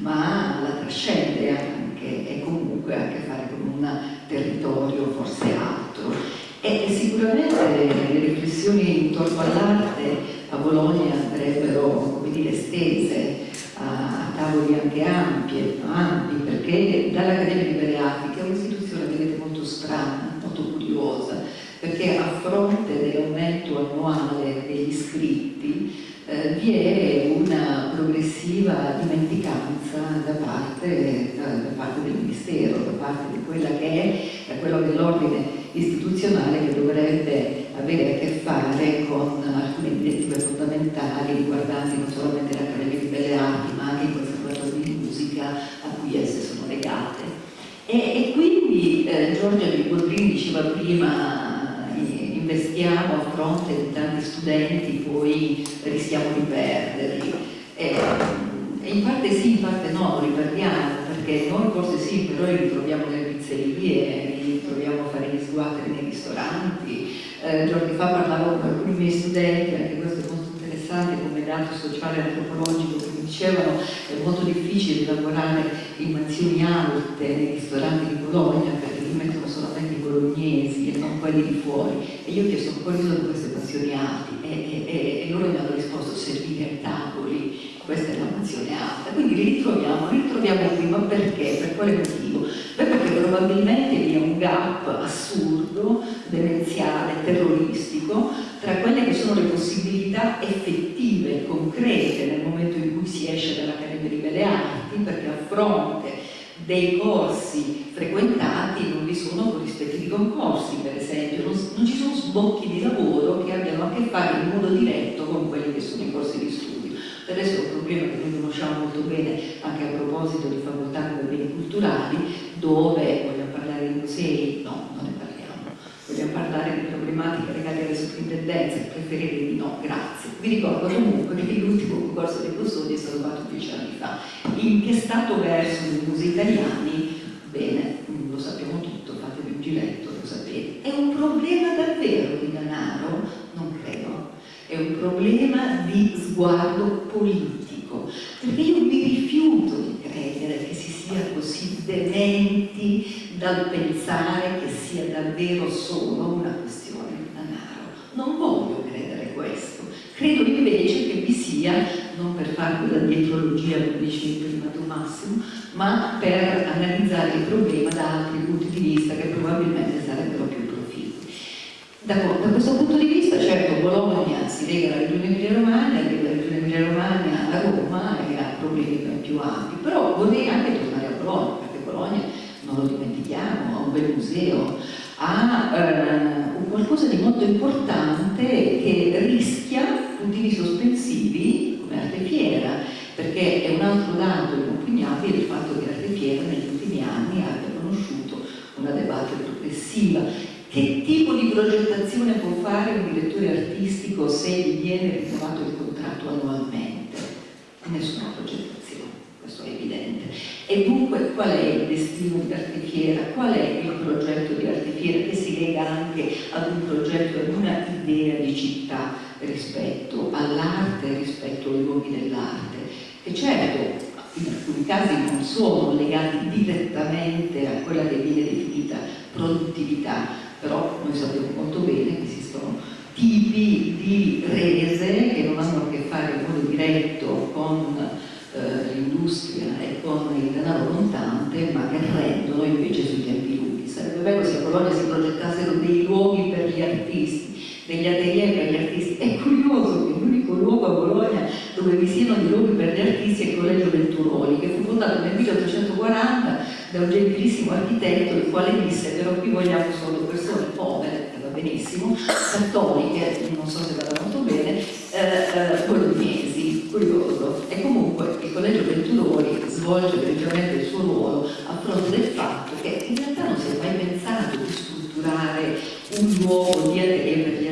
ma la trascende anche e comunque ha a che fare con un territorio forse altro. E sicuramente le riflessioni intorno all'arte a Bologna andrebbero come dire, estese a, tavoli anche ampi, ampi perché dall'Accademia di Belle Arti, che è un'istituzione vedete molto strana, molto curiosa, perché a fronte dell'aumento annuale degli iscritti eh, vi è una progressiva dimenticanza da parte, da, da parte, del Ministero, da parte di quella che è, da quello dell'ordine istituzionale che dovrebbe avere a che fare con alcune direttive fondamentali riguardanti non solamente l'Accademia di Belle Arti ma anche il Conservatorio di Musica a cui esse sono legate. E, e eh, Giorgia di Boldrini diceva prima investiamo a fronte di tanti studenti poi rischiamo di perderli. E, e in parte sì, in parte no, li perdiamo, perché noi forse sì, però li ritroviamo nelle pizzerie, li ritroviamo a fare gli sguatteri nei ristoranti. Eh, giorni fa parlavo con alcuni miei studenti, anche questo è molto interessante come dato sociale e antropologico, che mi dicevano è molto difficile lavorare in mansioni alte nei ristoranti di Bologna perché mettono solamente i bolognesi e non quelli di fuori. E io ho chiesto quali sono queste mansioni alte e, e, e loro mi hanno risposto servire tavoli, questa è la mansione alta. Quindi ritroviamo, ritroviamo qui, ma perché? Per quale motivo? Beh, perché probabilmente vi è un gap assurdo, demenziale, terroristico, tra quelle che sono le possibilità effettive, concrete, nel momento in cui si esce dall'Accademia di Belle Arti, perché a fronte dei corsi frequentati non vi sono corrispettivi concorsi, per esempio, non, non, ci sono sbocchi di lavoro che abbiano a che fare in modo diretto con quelli che sono i corsi di studio. Per adesso è un problema che noi conosciamo molto bene anche a proposito di facoltà come beni culturali, dove vogliamo parlare di musei, no, non parliamo, vogliamo parlare di problematiche legate alle sovrintendenze, preferirei di no, grazie. Vi ricordo comunque che l'ultimo concorso dei custodi è stato fatto 10 anni fa. In che stato verso i musei italiani? Bene, lo sappiamo tutto, fatevi un giretto, lo sapete. È un problema davvero di denaro? Non credo è un problema di sguardo politico, perché io mi rifiuto di credere che si sia così dementi dal pensare che sia davvero solo una questione di denaro. Non voglio credere questo, credo invece che vi sia, non per fare quella dietrologia come dicevi prima tu Massimo, ma per analizzare il problema da altri punti di vista che probabilmente sarebbero più da, da, questo punto di vista, certo, Bologna si lega alla regione Emilia-Romagna, lega la regione Emilia-Romagna a Roma e ha problemi ben più ampi, però vorrei anche tornare a Bologna, perché Bologna, non lo dimentichiamo, ha un bel museo, ha eh, qualcosa di molto importante che rischia puntini sospensivi come Arte Fiera, perché è un altro dato inoppugnabile il fatto che Arte Fiera negli ultimi anni abbia conosciuto una debate progressiva. Che tipo di progettazione può fare un direttore artistico se gli viene rinnovato il contratto annualmente? Nessuna progettazione, questo è evidente. E dunque qual è il destino di Artefiera? Qual è il progetto di Artefiera che si lega anche ad un progetto, ad una idea di città rispetto all'arte, rispetto ai luoghi dell'arte? E certo, in alcuni casi non sono legati direttamente a quella che viene definita produttività, però noi sappiamo molto bene che esistono tipi di rese che non hanno a che fare in modo diretto con eh, l'industria e con il denaro contante, ma che rendono invece sui tempi lunghi. Sarebbe bello se a Bologna si progettassero dei luoghi per gli artisti, degli atelier per gli artisti. È curioso che l'unico luogo a Bologna dove vi siano dei luoghi per gli artisti è il Collegio Venturoli, che fu fondato nel 1840 da un gentilissimo architetto il quale disse però qui vogliamo solo persone povere, che va benissimo, cattoliche, non so se vada molto Collegio Venturoni svolge veramente il suo ruolo a fronte del fatto che in realtà non si è mai pensato di strutturare un nuovo DRM